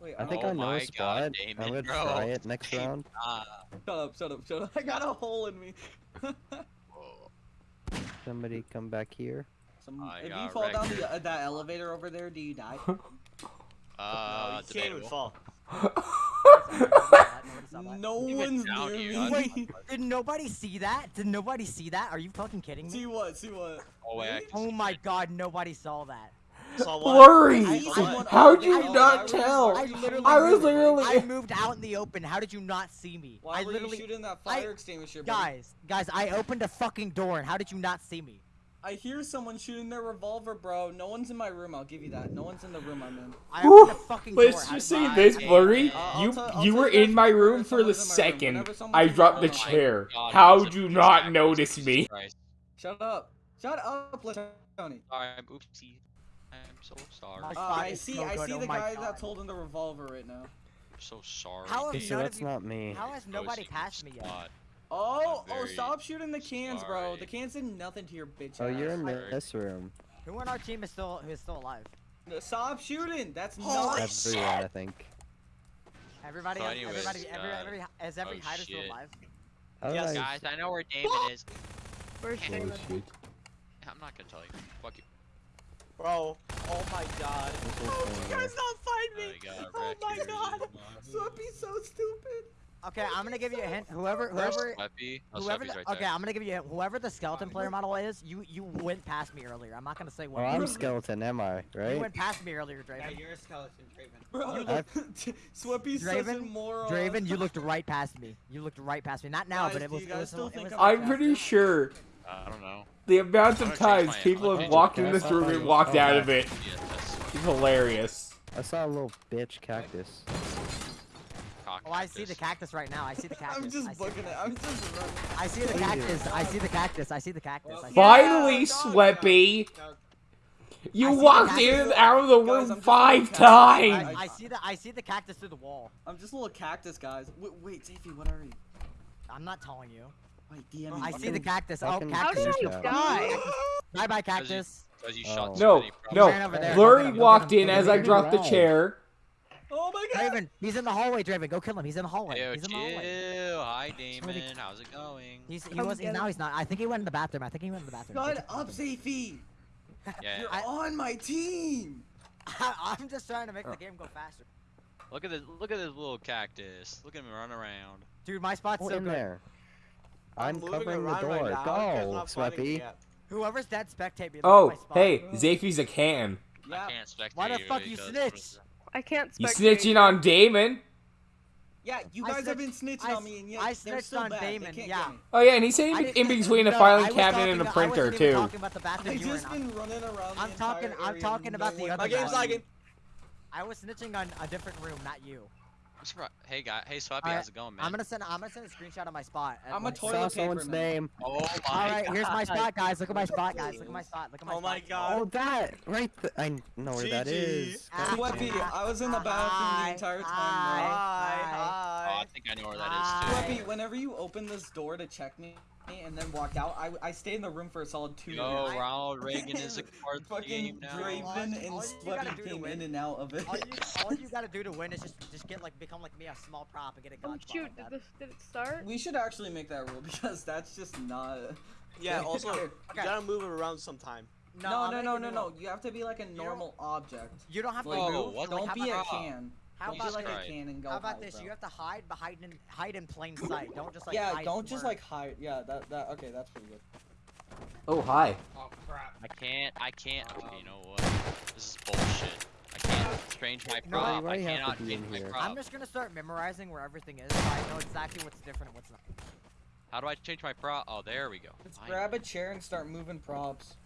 Wait, I think Oh I know my a God, spot. I'm gonna bro. try it next Damon, round. Shut up, shut up, shut up. I got a hole in me. Somebody come back here. Some, if you got fall down the, uh, that elevator over there, do you die? Uh, no, you can't even fall. no one's down near here, me. Wait, did nobody see that? Did nobody see that? Are you fucking kidding me? See what? See what? Oh wait, Oh see my it. god, nobody saw that. Saw what? Blurry! I- Saw I- what? How'd you I- not I was- tell? I I was literally I was moved- literally- I moved out in the open. How did you not see me? Why I were literally you shooting that I- fire extinguisher? buddy? Guys, guys, I opened a fucking door and how did you not see me? I hear someone shooting their revolver, bro. No one's in my room. I'll give you that. No one's in the room I'm in. I opened a fucking door. Let's How just did say this, Blurry. Uh, You I'll you were in my room for the someone's in my room. second. I dropped the chair. God, How he's a would you not of notice Jesus me? Christ. Shut up. Shut up, Tony. Sorry, I'm oopsie. I'm so sorry. I'm Uh, I see. so I see oh the my guy God. that's holding the revolver right now. so sorry. How Okay, have so none that's of you, not me. How has nobody passed me yet? Spot. Oh, oh! Stop shooting the cans, bro. The cans did nothing to your bitch Oh, ass. you're in I- this room. Who on our team is still who is still alive? Stop shooting. That's Holy not. shit. Everyone, I think. Everybody, So anyways, everybody, every, uh, every, is every oh hider still alive? How did Yes, I- Guys, I know where Damon is. Where's Oh, Damon? I'm not gonna tell you. Fuck you. Bro, oh my god. this is Oh, you going guys not find Oh, me! you got Oh wrecked, my dude. god! Sweppy's so stupid. Okay, I'm gonna give you a hint. Whoever, whoever, Sweppy? Oh, whoever. The, okay. I'm gonna give you a hint. Whoever the skeleton player model is, you you went past me earlier. I'm not gonna say Oh, what. I'm a skeleton, am I? Right? You went past me earlier, Draven. Yeah, you're a skeleton, Draven. Bro, You look- Sweppy's such a Draven, moron. Draven, you looked right past me. You looked right past me. Not now, Guys, but it was. It was, still it think was I'm I'm pretty sure I don't know. the amount of times people have walked in this room and walked Oh, out of it. It's hilarious. I saw a little bitch cactus. Cock Oh, I see the cactus. cactus right now. I see the cactus. I'm just I see booking the it. I'm just running. I see the What are you cactus. I see the cactus. I see the cactus. I Finally, Yeah, Sweppy! No, You I see walked in and out of the Guys, room I'm five times! I, I see the I see the cactus through the wall. I'm just a little cactus, guys. Wait, wait, Zafy, what are you? I'm not telling you. Wait, DM me. I see the cactus. Oh, fucking How cactus. did fish I die? Bye bye, Because you- cactus. Because you Oh. No, no. Ran. Blurry Go get him, go walked in as I dropped the chair. Oh my god. Draven, he's in the hallway. Draven, go kill him. He's in the hallway. Yo, he's in the hallway. chill. Hi, Somebody- Damon. How's it going? He's he Come was he's, now he's not. I think he went in the bathroom. I think he went in the bathroom. Shut up, Zafy. Yeah. You're I- on my team. I'm just trying to make the uh. game go faster. Look at this. Look at this little cactus. Look at him run around. Dude, my spot's Go so in good. there. I'm moving covering the door. right now. You guys Go, not Sweppy. Whoever's dead, spectate me. Oh, my spot. hey, Zafy's a can. Yeah. I can't spectate Why the fuck you snitch? I can't You spectate. snitching on Damon? Yeah, you I guys have been snitching I on me, and yet I snitched on bad. Damon, yeah. Oh yeah, and he said I in, between a no, I filing was cabinet and a talking- I printer wasn't even too. talking about the bathroom I've you were just in. been running around. I'm the talking- I'm talking about the one other My game's lagging. I was snitching on a different room, not you. I'm surprised. Hey, guy. Hey, Swappy. Alright, How's it going, man? I'm gonna send. I'm gonna send a screenshot of my spot. I'm a when- toilet Saw paper someone's man. name. Oh my. All right, here's my spot, guys. Look at my spot, guys. Look at my spot. Look at my Oh spot. my god. Oh, that right. Th I know where that GG. is. Ah, God Sweppy, damn it. I was in the bathroom the entire time, Hi. bro. Hi, Oh, hi. I think I know where that is too. Hi. Sweppy, whenever you open this door to check me and then walk out, I, I stay in the room for a solid two Yo, minutes. Ronald Reagan is a part of the Fucking game now. Draven and you gotta Sweppy do to came in and out of it. All you, all you gotta do to win is just just get like become like me a small prop and get a Oh gun spot shoot! Did this did it start? We should actually make that rule because that's just not. Yeah, also, you gotta move it around sometime. No, I'm no, no, no, no. You have to be like a don't- normal object. You don't have to Like, Whoa, move. what? like, don't how be a about, can. How Don't be about like Christ. a can and go how about hide, this? bro. You have to hide behind in hide in plain sight. Don't just like yeah, hide don't just where- like hide. Yeah, that that okay, that's pretty good. Oh hi. Oh crap. I can't. I can't. Okay, you know what? This is bullshit. I can't change my You know prop. Why I you cannot change my here? prop. I'm just gonna start memorizing where everything is, so I know exactly what's different and what's not. How do I change my prop? Oh, there we go. Let's I grab know. a chair and start moving props.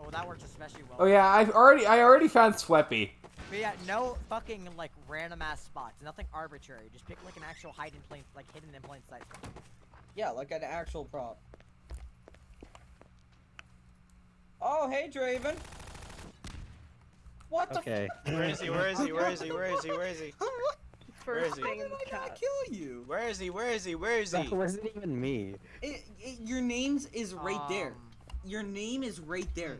Oh, that works especially well. Oh yeah, I've already I already found Sweppy. But yeah, no fucking like random ass spots. Nothing arbitrary. Just pick like an actual hide in plain, like hidden in plain sight. Yeah, like an actual prop. Oh, hey, Draven. What the Okay. Where is he? Where is he? Where is he? Where is he? Where is he? Where First is he? thing in How the did I not chat. kill you? Where is he? Where is he? Where is he? That he? wasn't even me. It, it, your name's is right there. Um, Your name is right there.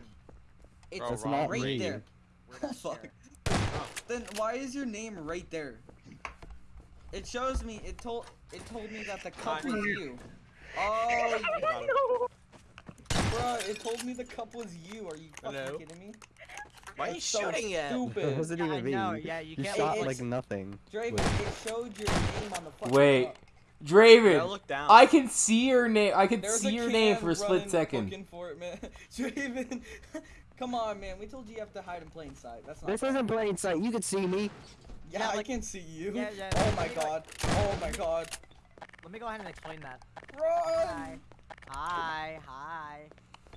It's Bro, That's not right me. there. Where's the fuck. Then why is your name right there? It shows me. It told. It told me that the cup was you. Oh, Got him. it told me the cup was you. Are you fucking Hello? kidding me? Why are you so shooting at? It Stupid. wasn't Yeah, I even me. know, yeah, you you can't shot look- like nothing. Draven, Wait. it showed your name on the fucking Wait. cup. Yeah, Draven, look down. I can see your name. I can There's see your name for a split second. For it, man. Draven, come on, man. We told you you have to hide in plain sight. That's not. This fair. isn't plain sight. You can see me. Yeah, Yeah, I can see you. Yeah, yeah, Oh my me, like- god. Oh my god. Let me go ahead and explain that. Run! Hi. Hi, hi.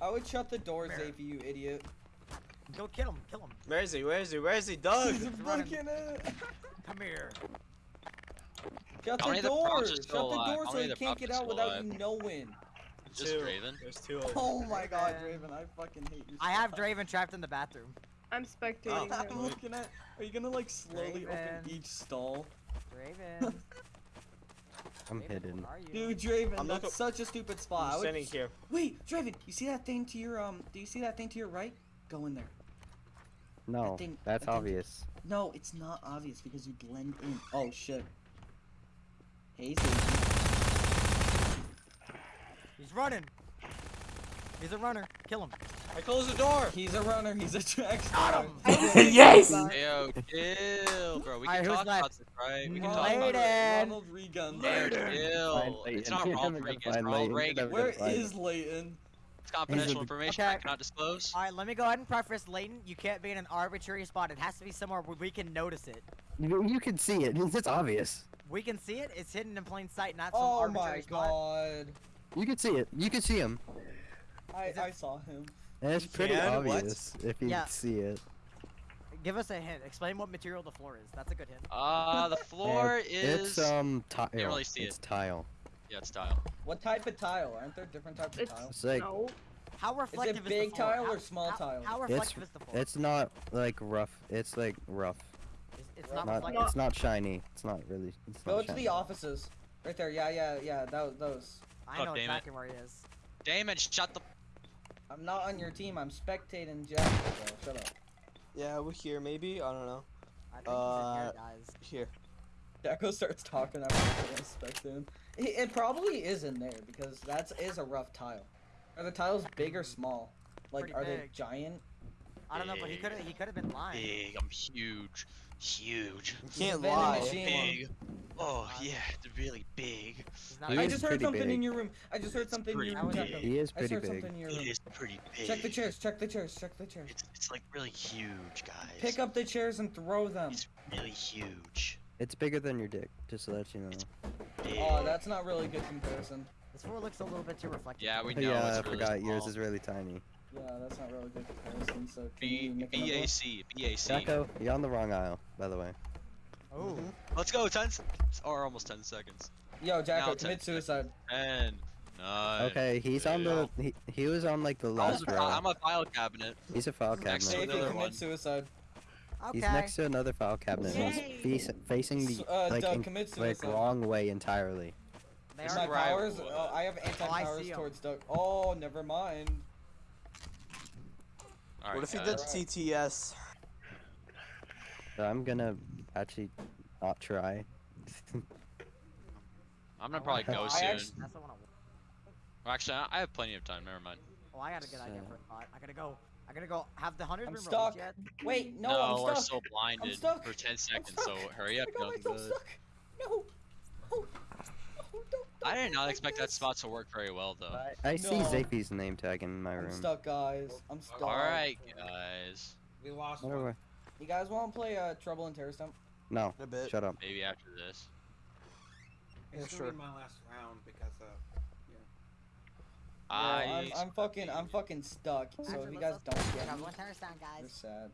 I would shut the doors, Where? You idiot. Go kill him, kill him. Where is he? Where is he? Where is he? Doug! He's running. booking it. Come here. Shut the many of the door. Shut the doors so many he can't get out still without you knowing. Just Two. Draven. There's two of them. Oh my god, Draven. Draven, I fucking hate you. I have much. Draven trapped in the bathroom. I'm spectating I'm looking at. Are you gonna like slowly open each stall? Draven. I'm Draven, hidden. are you? Dude, Draven, I'm that's such a stupid spot. I I'm would... standing here. Wait, Draven, you see that thing to your um? Do you see that thing to your right? Go in there. No, thing- that's that thing- obvious. No, it's not obvious because you blend in. Oh shit. Hey, Zafe. He's running. He's a runner. Kill him. I close the door. He's a runner. He's a track Got star. him. yes. Yo, chill, bro. We can who's talk about this, right? We can Ronald- talk about it. Ronald Reagan. Yo, Fine, chill. It's Leighton. not Ronald never Reagan. It's Ronald Leighton. Reagan. You're Where never gonna find is him. Leighton? It's confidential the- information. I cannot disclose. All right, let me go ahead and preface, Leighton. You can't be in an arbitrary spot. It has to be somewhere where we can notice it. You, you can see it. It's, it's obvious. We can see it. It's hidden in plain sight, not some Oh arbitrary my spot. god. You can see it. You can see him. I, I saw him. And it's You pretty can? What? obvious if you Yeah. see it. Give us a hint. Explain what material the floor is. That's a good hint. Uh, the floor is. It's um tile. really see it's it. tile. Yeah, it's tile. What type of tile? Aren't there different types of tile? It's like no. How reflective is, big the floor? tile How- or small how- tile? How it's reflective is the floor? it's not like rough. It's like rough. It's, it's not Not, reflective. it's not shiny. It's not really. It's Go not to shiny. the offices. Right there. Yeah, yeah, yeah. Those. those. I Oh, know damn it. exactly where he is. Damon, shut the. I'm not on your team. I'm spectating Jack. bro. Shut up. Yeah, we're here maybe. I don't know. I think he's in Uh, here, guys. Here. Jacko starts talking after I spect him. It, it probably is in there because that is a rough tile. Are the tiles big or small? Like, Pretty are they giant? I don't know, but he could have he could have been lying. Big. I'm huge. Huge. You can't lie. Big. Oh yeah, they're really big. He I just heard pretty something in your room. I just heard It's something in your room. big. Jacko. He is I pretty heard big. something in your room. is pretty big. Check the chairs. Check the chairs. Check the chairs. It's it's like really huge, guys. Pick up the chairs and throw them. It's really huge. It's bigger than your dick. Just to let you know. Oh, that's not really a good comparison. This floor looks a little bit too reflective. Yeah, we know. yeah, it's I really forgot. Yours is really tiny. Yeah, that's not really good comparison. So can B you make another one? BAC BAC. Jacko, you're on the wrong aisle, by the way. Oh, Let's go. Ten or almost ten seconds. Yo, Jacko, Now commit ten- suicide. Ten. Nine. Okay, he's on the. He, he was on like the I'm last a, row. I'm a file cabinet. He's a file cabinet. if you another commit one. suicide. okay. He's next to another file cabinet. Yay. He's facing the uh, like, Doug, in- commit like wrong way entirely. They This My are is where I powers. would- Oh, I have anti-powers see 'em. towards Doug. Oh, never mind. All right, What if he guys. did TTS? I'm gonna actually not try. I'm gonna probably go soon. actu- That's the one I. Well, actually, I I have plenty of time. Never mind. Oh, I got a good idea for a thought. I gotta go. I gotta go. Have the hunters I'm been stuck. yet? Wait, no, we're I'm stuck. so blinded stuck. for 10 I'm seconds. stuck. So hurry up, I got young myself blood. stuck. No. No. No, don't- I did don't expect that spot to work very well, though. I, I see No. Zafy's name tag in my room. I'm room. stuck, guys. I'm stuck. All right, guys. We lost Whatever. one. You guys want to play uh, Trouble in Terrorist Town? No, A bit. shut up. Maybe after this. It's Yeah, gonna sure. be my last round because uh, Yeah, I. I'm, I'm fucking, I'm fucking stuck. So if you guys don't get me, you're guys. sad.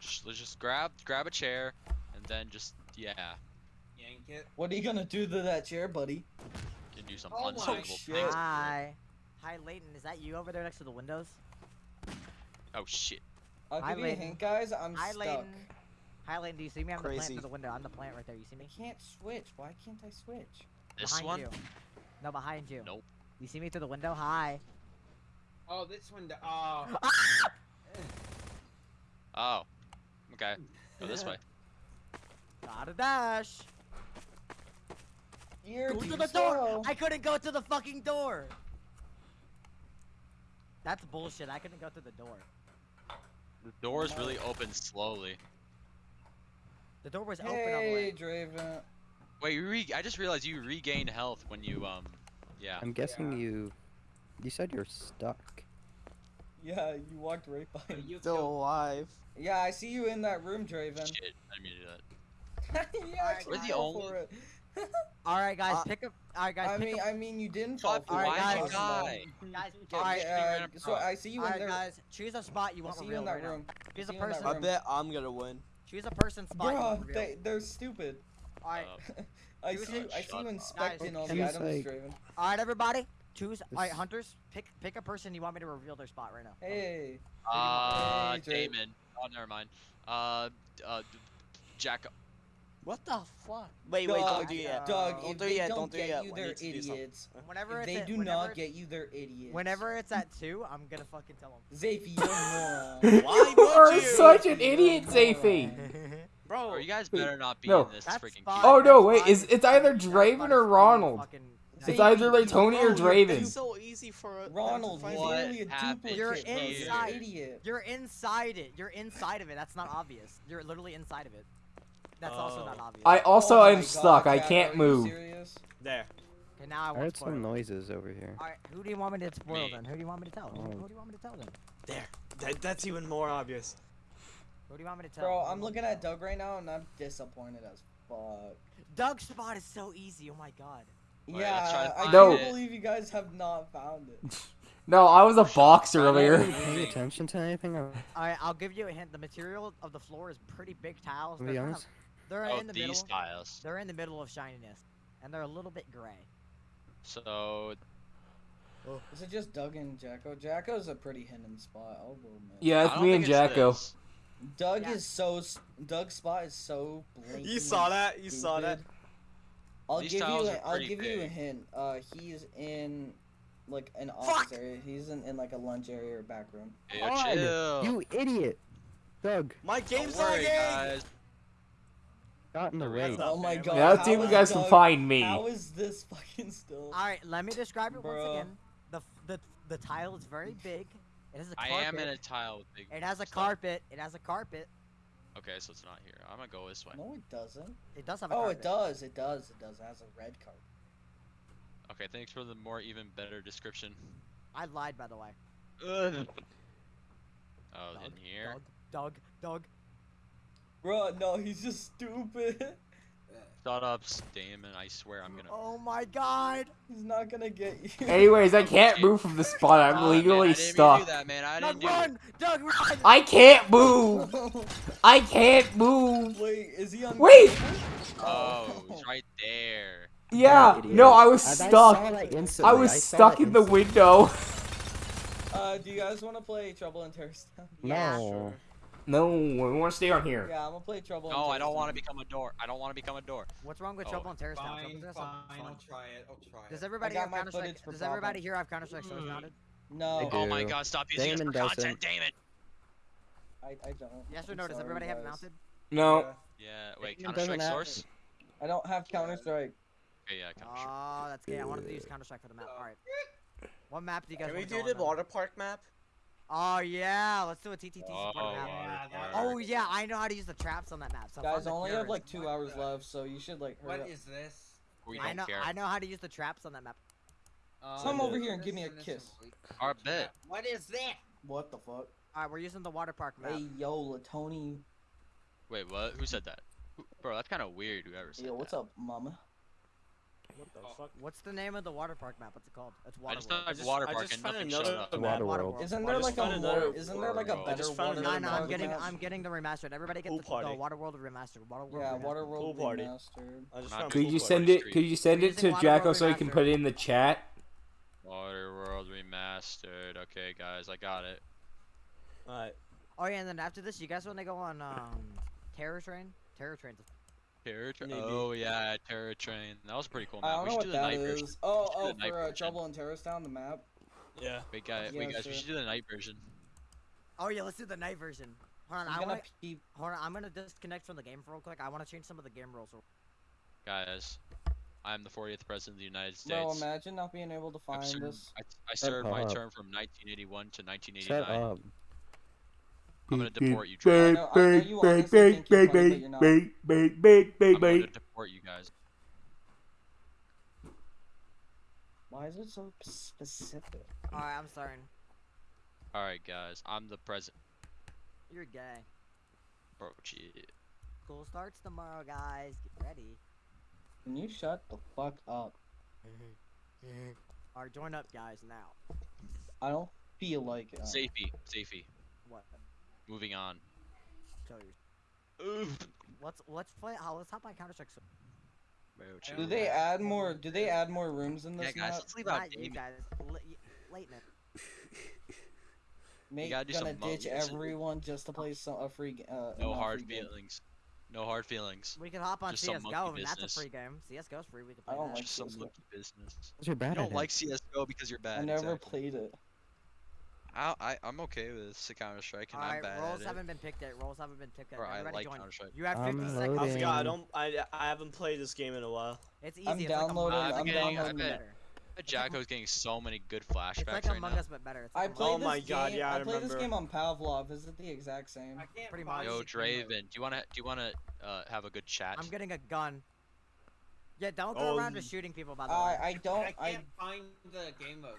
Just, let's just grab grab a chair and then just yeah, yank it. What are you gonna do to that chair, buddy? can do some Oh my shit. things. Hi. Hi, Leighton. Is that you over there next to the windows? Oh shit. I'll Hi, give you a hint, guys. I'm Hi, stuck. Leighton. Hi, Leighton. Do you see me? I'm the plant Crazy. to the window. I'm the plant right there. You see me? I can't switch. Why can't I switch? This behind one? you. No, behind you. Nope. You see me through the window? Hi. Oh, this one. Oh. Oh. Okay. Go this way. Gotta dash. You're Go too to the door. I couldn't go to the fucking door. That's bullshit. I couldn't go to the door. The door doors really open slowly. The door was open all the way. Hey, Draven. Wait, re I just realized you regain health when you um. Yeah. I'm guessing you. You said you're stuck. Yeah, you walked right by me. You Still killed- alive. Yeah, I see you in that room, Draven. Shit, I didn't mean to do that. yeah, Alright, actually We're the only- for it. All right, guys, Uh, pick up. All right, guys, I mean, up. I mean, you didn't fall Fuck, for Alright, guys. the guy? guys, all right, yeah, random so I see you all in right, there. guys, choose a spot you want see you revealed in that right now. Choose see a you in that person. I bet I'm gonna win. Choose a person spot Bro, they, they're stupid. All right, Uh, I see, you. I see Shut you inspecting all the items, Draven. all right, everybody. Choose. All right, hunters, pick pick a person you want me to reveal their spot right now. Hey, Uh, Damon. Oh, never mind. Uh, uh, Jack. What the fuck? Wait, wait, Doug, don't do yet. Doug, don't if do they yet. don't Don't do get yet. you, they're do idiots. Whenever If they at- do not get you, they're idiots. Whenever it's at two, I'm gonna fucking tell them. Zafy, you're a moron. Why you are you? such an idiot, Zafy. Bro, Bro, you guys better not be No. in this That's freaking fine. Oh, no, wait, is- it's either Draven or Ronald. fucking- It's either like Tony or bro, you're- Draven. It's so easy for them to Ronald, find you're What literally a happened duplicate. You're bro. You're an inside. idiot. You're inside it. You're inside of it. That's not obvious. You're literally inside of it. That's also not Oh. obvious. I also Oh am my stuck. God, I can't move. serious? There. Okay, now I I want heard some noises over here. All right, who do you want me to spoil Me. then? Who do you want me to tell? Who, Oh. who do you want me to tell then? There. That, that's even more obvious. Who do you want me to tell? Bro, Who I'm looking at tell? Doug right now and I'm disappointed as fuck. Doug's spot is so easy. Oh my god. Wait, yeah, to I find No. can't it. believe you guys have not found it. No, I was a box Are earlier. you paying attention to anything? Or, All right, I'll give you a hint. The material of the floor is pretty big tiles. to be honest, of, they're Oh, in the these middle. tiles. They're in the middle of shininess, and they're a little bit gray. So, Oh. Is it just Doug and Jacko? Jacko's a pretty hidden spot, I'll go admit. Yeah, it's me and Jacko. this. Doug Yeah. is so. s- Doug's spot is so blatantly You saw that? You saw that? I'll These give you. tiles A, are I'll pretty give you a hint. Uh, he's in, like an Fuck! office area. He's in, in like a lunch area or back room. Hey, God, chill. you idiot! Doug, My Don't game's worry, lagging! Guys. got in the That's way. not Oh my god. Now let's how you guys can find me. How is this fucking still? All right, let me describe it once again. The the the tile is very big. It has a I carpet. I am in a tile with big. It has a stuff. carpet. It has a carpet. Okay, so it's not here. I'm gonna go this way. No, it doesn't. It does have a Oh, carpet. it does. It does. It does. It has a red carpet. Okay, thanks for the more even better description. I lied, by the way. Ugh. Oh, Doug, in here. Doug, Doug, Doug. Bro, no, he's just stupid. Shut up, Damon. I swear I'm gonna. Oh my god. He's not gonna get you. Anyways, I can't move from the spot. I'm man, legally I didn't stuck. do that, man. I Doug, didn't run! Doug, run! I can't move. I can't move. Wait, is he on? Wait! Oh, he's right there. Yeah, no, I was I- I stuck. I was saw stuck that in the window. Uh, do you guys want to play Trouble in Terrorist Town? Yeah, No. No, we want to stay on here. Yeah, I'm gonna play Trouble. No, I don't want to become a door. I don't want to become a door. What's wrong with Oh, Trouble in Terrorist Town? Fine, Something that's fine, fun. I'll try it, I'll try Does everybody have Counter Strike? footage for Does everybody here have Counter Strike Mm. mounted? No, Oh my god, stop using Damon it for doesn't. content, Damon! I, I don't. Yes or I'm no? Does sorry, everybody have it mounted? No. Yeah. Yeah, wait, Counter Strike Source? I don't have Counter Strike. Okay, yeah, Counter Strike. Oh, that's gay. I wanted to use Counter Strike for the map. All right. What map do you guys Can we want to do the water park map? Oh yeah, let's do a TTT Oh, support map. Yeah, that- Oh yeah, I know how to use the traps on that map. So Guys, I only have like two hours the- left, so you should like hurry What up. is this? We I don't know, care. I know how to use the traps on that map. Come Um, over here and give me a kiss. and- Our bet. What is that? What the fuck? All right, we're using the water park map. Hey yo, Latoni. Wait, what? Who said that? Who- Bro, that's kind of weird. Whoever said Yo, what's that. up, mama? What the Oh. fuck? What's the name of the water park map? What's it called? It's I water. just World. typed just- water I park just and found another map. Water Water World. World. Isn't I there just like a found another more? Isn't there like a world. I better just found Water No, another no, World I'm getting. I'm getting the remastered. Everybody get Pool the, the. Water World remastered. Water World Yeah, remastered. Water World Pool party. remastered. I just Not found Could pool you send it? Street. Could you send it to Jacko so he can put it in the chat? Water World Remastered. Okay, guys, I got it. Alright. Oh yeah, and then after this, you guys want to go on um, Terror Train? Terror Train's Terror Train. Oh yeah, Terror Train. That was a pretty cool I don't We know what do the that night is. Oh, We should do oh, night for uh. Trouble in Terrorist Town, the map. Yeah. Wait, guys, Yeah, wait, guys, sure. we should do the night version. Oh yeah, let's do the night version. Hold on, I'm I want to. peep. Hold on, I'm gonna disconnect from the game for real quick. I want to change some of the game rules. Guys, I am the 40th president of the United Bro, States. imagine not being able to find served- this. I, I served my up. term from 1981 to Shut 1989. up. I'm gonna deport you, I know- I know you honestly think you're funny, but you're not. I'm gonna deport you guys. Why is it so specific? All right, I'm starting. All right, guys, I'm the president. You're gay. Bro, shit. School starts tomorrow, guys. Get ready. Can you shut the fuck up? Mm-hmm. Mm-hmm. All right, join up, guys. Now. I don't feel like it. Safety, safety. What? Moving on. Show you. Let's let's play. Oh, let's hop on Counter Strike. So, Do they add more? Do they add more rooms in Yeah, this guys, map? let's leave out not you guys. L- Leighton. Make gotta do gonna some ditch everyone just to play some a free. g- Uh, No hard free game. feelings. No hard feelings. We can hop on Just some CS:GO, monkey and that's a free game. CS:GO's free. We can I play don't that. like Just some CS:GO. monkey business. You're bad You don't at like it. CS:GO because you're bad. I never exactly. played it. I, I I'm okay with Counter Strike, and All I'm right, bad roles at it. haven't been picked yet. Roles haven't been picked yet. Or I like join. Counter-Strike. You have I'm 50 seconds. loading. I forgot. I don't. I I haven't played this game in a while. It's easy. I'm it's downloading- Like I'm Among Us, getting- but I bet- better. bet Jacko's getting so many good flashbacks It's like right Among now. Us, but better. It's I like Among played Oh this my God, yeah, I I played this game on Pavlov. Is it the exact same? I can't Pretty much. Yo, the game mode. Draven, do you wanna do you wanna uh, have a good chat? I'm getting a gun. Yeah, don't go Oh, around y- just shooting people. By the way. I I don't I I can't find the game mode.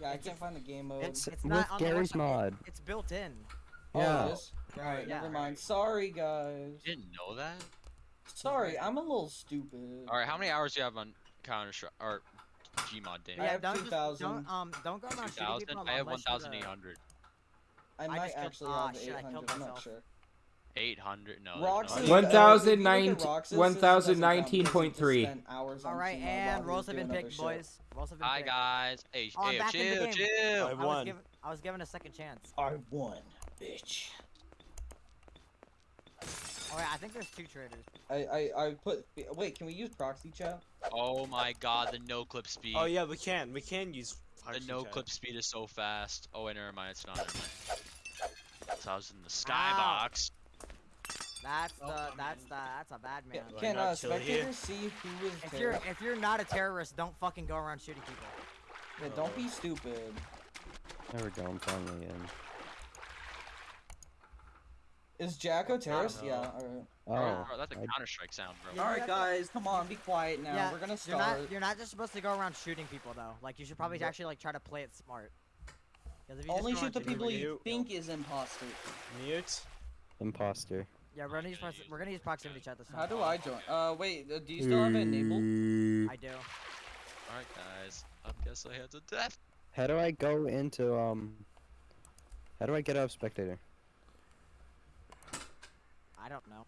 Yeah I can't find the game mode. It's, It's with not on Garry's website. mod. It's built in. Oh, Yeah. it is? Alright, Yeah. never mind. Sorry guys. You didn't know that? Sorry, I'm a little stupid. All right, how many hours do you have on Counter Strike or Gmod, Damien? I have don't 2,000. don't um don't go around shooting 2,000. people. I have unless you're the- 1,800. I I might just actually ah, have shit, I killed 800. I'm not sure. 800. No. Roxas, there's uh, no- if you look at 1019 Roxas, it doesn't count because he just 1019.3. spent hours on All right, team mode while and roles have been picked, boys. Roles have been Hi picked. guys. Hey, Oh, I'm hey, back chill, chill. I I was won. given I was given a second chance. I won, bitch. Oh yeah, I think there's two traitors. I, I, I put. Wait, can we use proxy chat? Oh my God, the no clip speed. Oh yeah, we can. We can use. The no chat. clip speed is so fast. Oh wait, never mind. It's not. Never mind. So I was in the Ow. skybox. That's Oh, the I'm that's in. the that's a bad man. Do I Can not uh, chill here? spectators see who is If you're if you're not a terrorist, don't fucking go around shooting people. Yeah, don't be stupid. There we go. I'm finally in. Is Jacko terrorist? Yeah. Alright. Oh, Bro, that's a I- Counter Strike sound, bro. Yeah, Alright, you have guys, come on, be quiet now. yeah, We're gonna start. You're start. not you're not just supposed to go around shooting people though. Like you should probably actually like try to play it smart. if you Only shoot the people you you- think is imposter. Mute. imposter. Yeah, we're gonna use prox- we're gonna use proximity chat this time. How do I join? Uh, wait, uh, do you still have it enabled? I do. Alright, guys. I guess I had to death. How do I go into um? How do I get out of spectator? I don't know.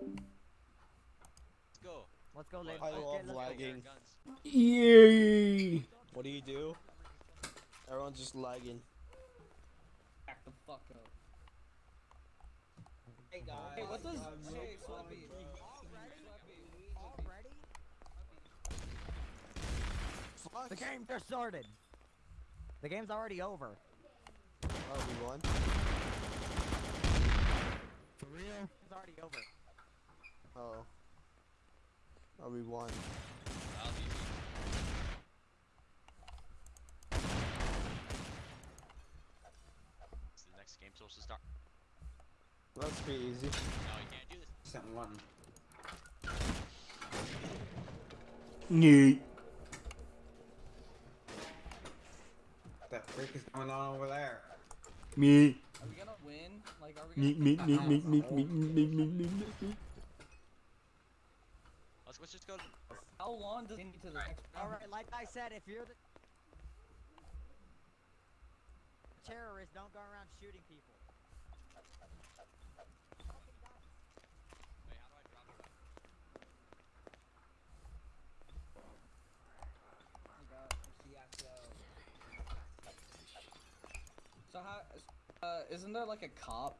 Let's go. Let's go, ladies. I Let's love get- let's lagging. Guns. Yay! What do you do? Everyone's just lagging. Back the fuck up. Hey guys. Hey, what does? I'm so Hey, sorry. Already? The game just started. The game's already over. Oh, we won. For real? It's already over. Oh. Oh, we won. That was easy. It's the next game supposed to start. Let's be easy. No, you can't do this. Something one. Neat. What the freak is going on over there? Me. Are we gonna win? Like, are we Me, gonna? me, me, me, me, me, me, me, me, me, me. Let's, let's just go. To... How long does it need to the next round? Alright, like I said, if you're the terrorist, don't go around shooting people. Wait, how do I drop it? So how? Uh, isn't there like a cop?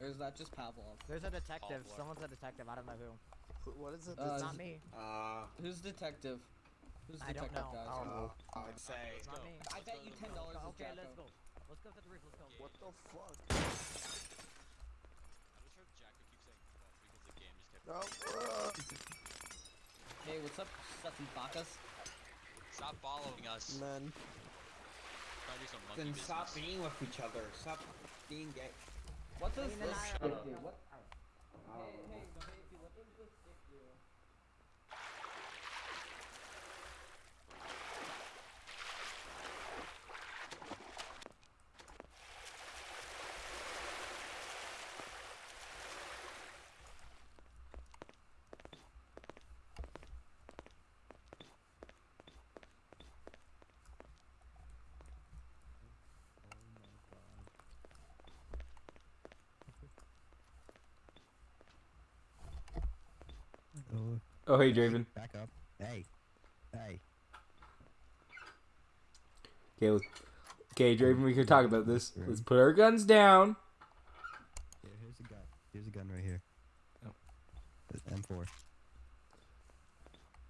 Or is that just Pavlov? There's a detective. Pablo. Someone's a detective. I don't know who. Wh- What is it? Uh, It's not me. Uh, Who's detective? Who's the I don't detective, know. guys? Oh. Uh, I'd say. It's not me. I bet you ten dollars is Okay, Jacko. let's go. Let's go to the roof. Let's go. What the fuck? I just heard Jacko keep saying fuck because the game just kept. No. Hey, what's up, suts and? Stop following us. Man. Try to do some monkey Then business. stop being with each other. Stop being gay. What does Clean and this I- stick do? What? Oh. Hey, hey, baby, what does this stick do? Oh, hey, Draven. back up. Hey. Hey. Okay, let's, okay, Draven, we can talk about this. Let's put our guns down. Yeah, here's a gun. Here's a gun right here. Oh. It's M4.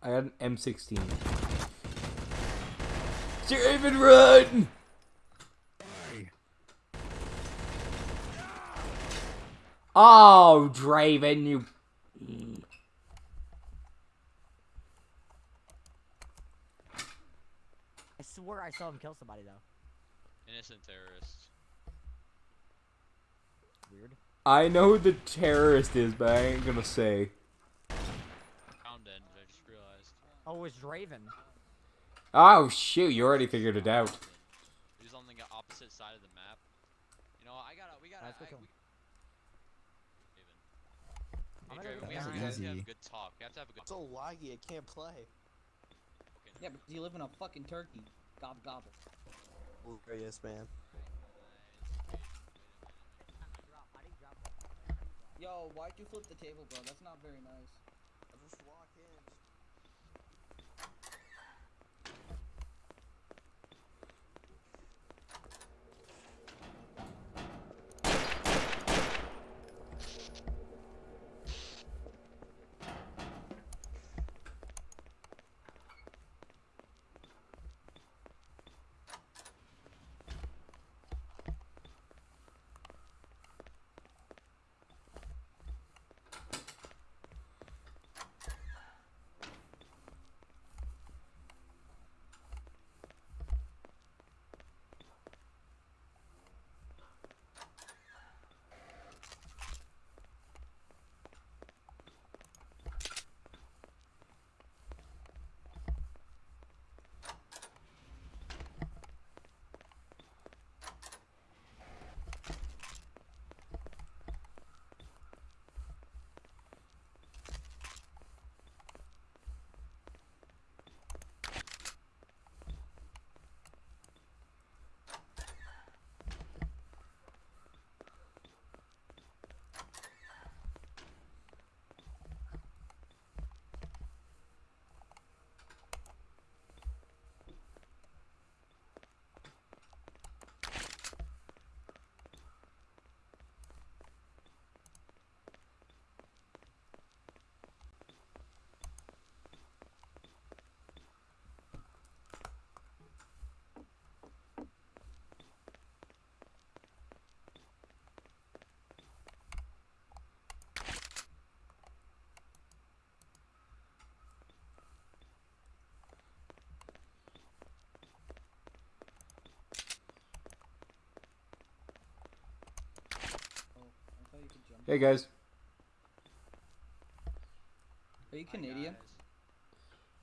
I got an M16. Draven, run! Oh, Draven, you. I saw him kill somebody though. Innocent terrorist. Weird. I know who the terrorist is, but I ain't gonna say. Pound end. I just realized. Oh, it's Draven. Oh, shoot, you already figured it out. He's on the opposite side of the map. You know, what, I gotta. We gotta. Let's go I, kill we, him. Hey, I'm gonna Draven, we have, to, we have to have a good talk. We have to have a good. So laggy, I can't play. okay Yeah, but you live in a fucking turkey. Gob gobble. Hilarious, man. Yo, why'd you flip the table, bro? That's not very nice. Hey, guys. Are you Canadian?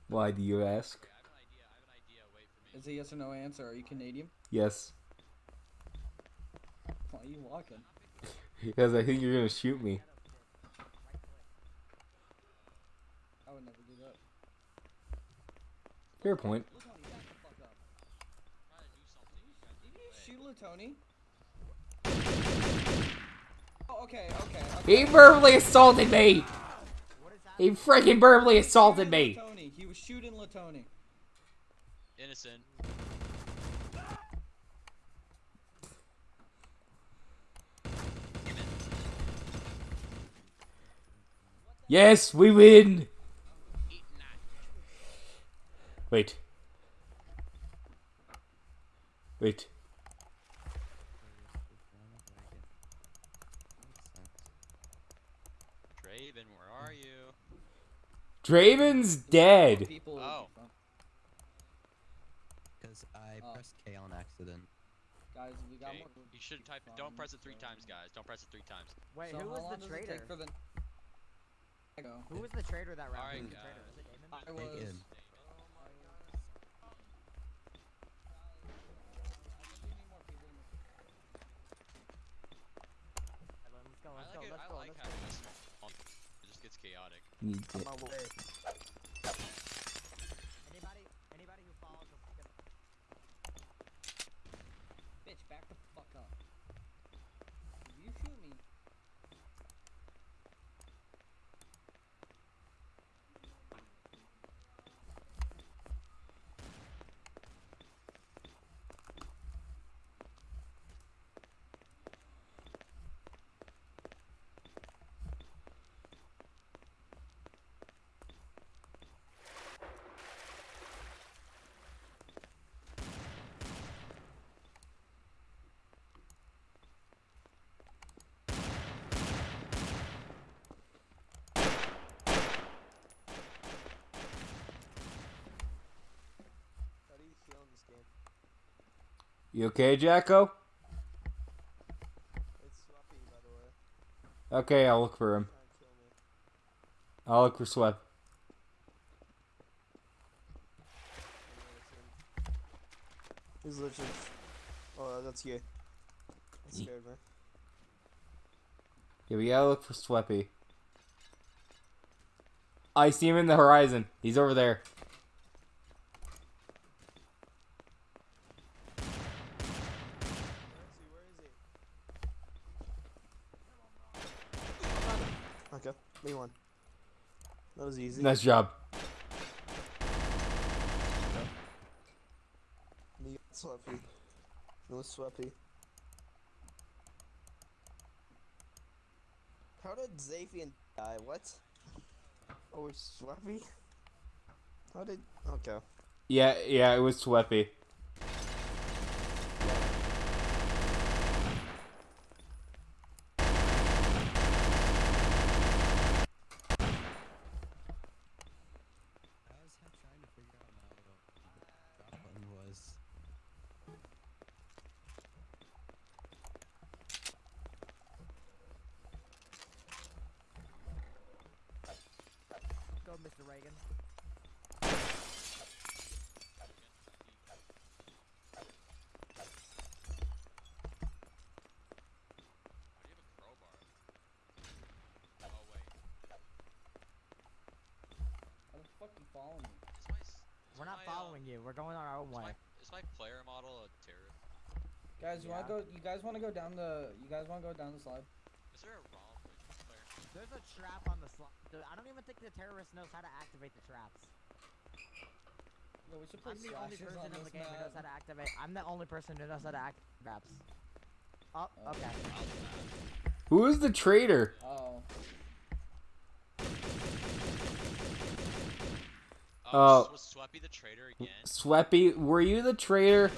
Why do you ask? Okay, I have an idea. I have an idea. Wait for me. Is a yes or no answer. Are you Canadian? Yes. Why are you walking? Because I think you're gonna shoot me. I would never do that. Fair point. Latoni, back the fuck up. Trying to do something. You guys Did get you away. shoot Latoni? Oh, okay, okay. He verbally assaulted me! What is that? He freaking verbally assaulted me! Latoni. He was shooting Latoni. Innocent. Yes, we win! Wait. Wait. Draven, where are you? Draven's dead. Oh. Because I Oh. pressed K on accident. Guys, we got Okay, more. you should type it. Don't press it three times, guys. Don't press it three times. Wait, So who was the does traitor? the? Who was the traitor that round? Alright, Who was the traitor? guys. Was it Damon? I was. Bacon. Let's go, I let's like go, it. let's I go, like let's how go. this it just gets chaotic. Need On it. my way. Anybody, anybody who follows us is gonna Bitch, back the fuck up. If you shoot me. How do you heal in this game? You okay, Jacko? It's Swappy, by the way. Okay, I'll look for him. Trying to kill me. I'll look for Swep. He's literally. Oh, uh, that's you. That scared me. Yeah, we gotta look for Sweppy. I see him in the horizon. He's over there. Where is he? Where is me one. That was easy. Nice job. Me Swappy. No Swappy. How did Zafian die? What? Oh, it's Swappy? How did. Okay. Yeah, yeah, it was Sweppy. I was ha- trying to figure out now what the drop button was. go, Mr. Reagan. Why do you have a crowbar? Oh wait. How the fuck you follow me? Is my s- is We're not my, following you. We're going our own Is way. my, is my player model a terrorist? Guys, you wanna go? You guys wanna go down the? You guys wanna go down the slide? Is there a ROM player? There's a trap on the slide. I don't even think the terrorist knows how to activate the traps. Yo, we should play I'm the only slashers person on in the this game who knows how to activate. I'm the only person who knows how to activate traps. Oh, okay. Oh. Oh. Who is the traitor? Oh. Oh, Oh. was Sweppy the traitor again? Sweppy, were you the traitor?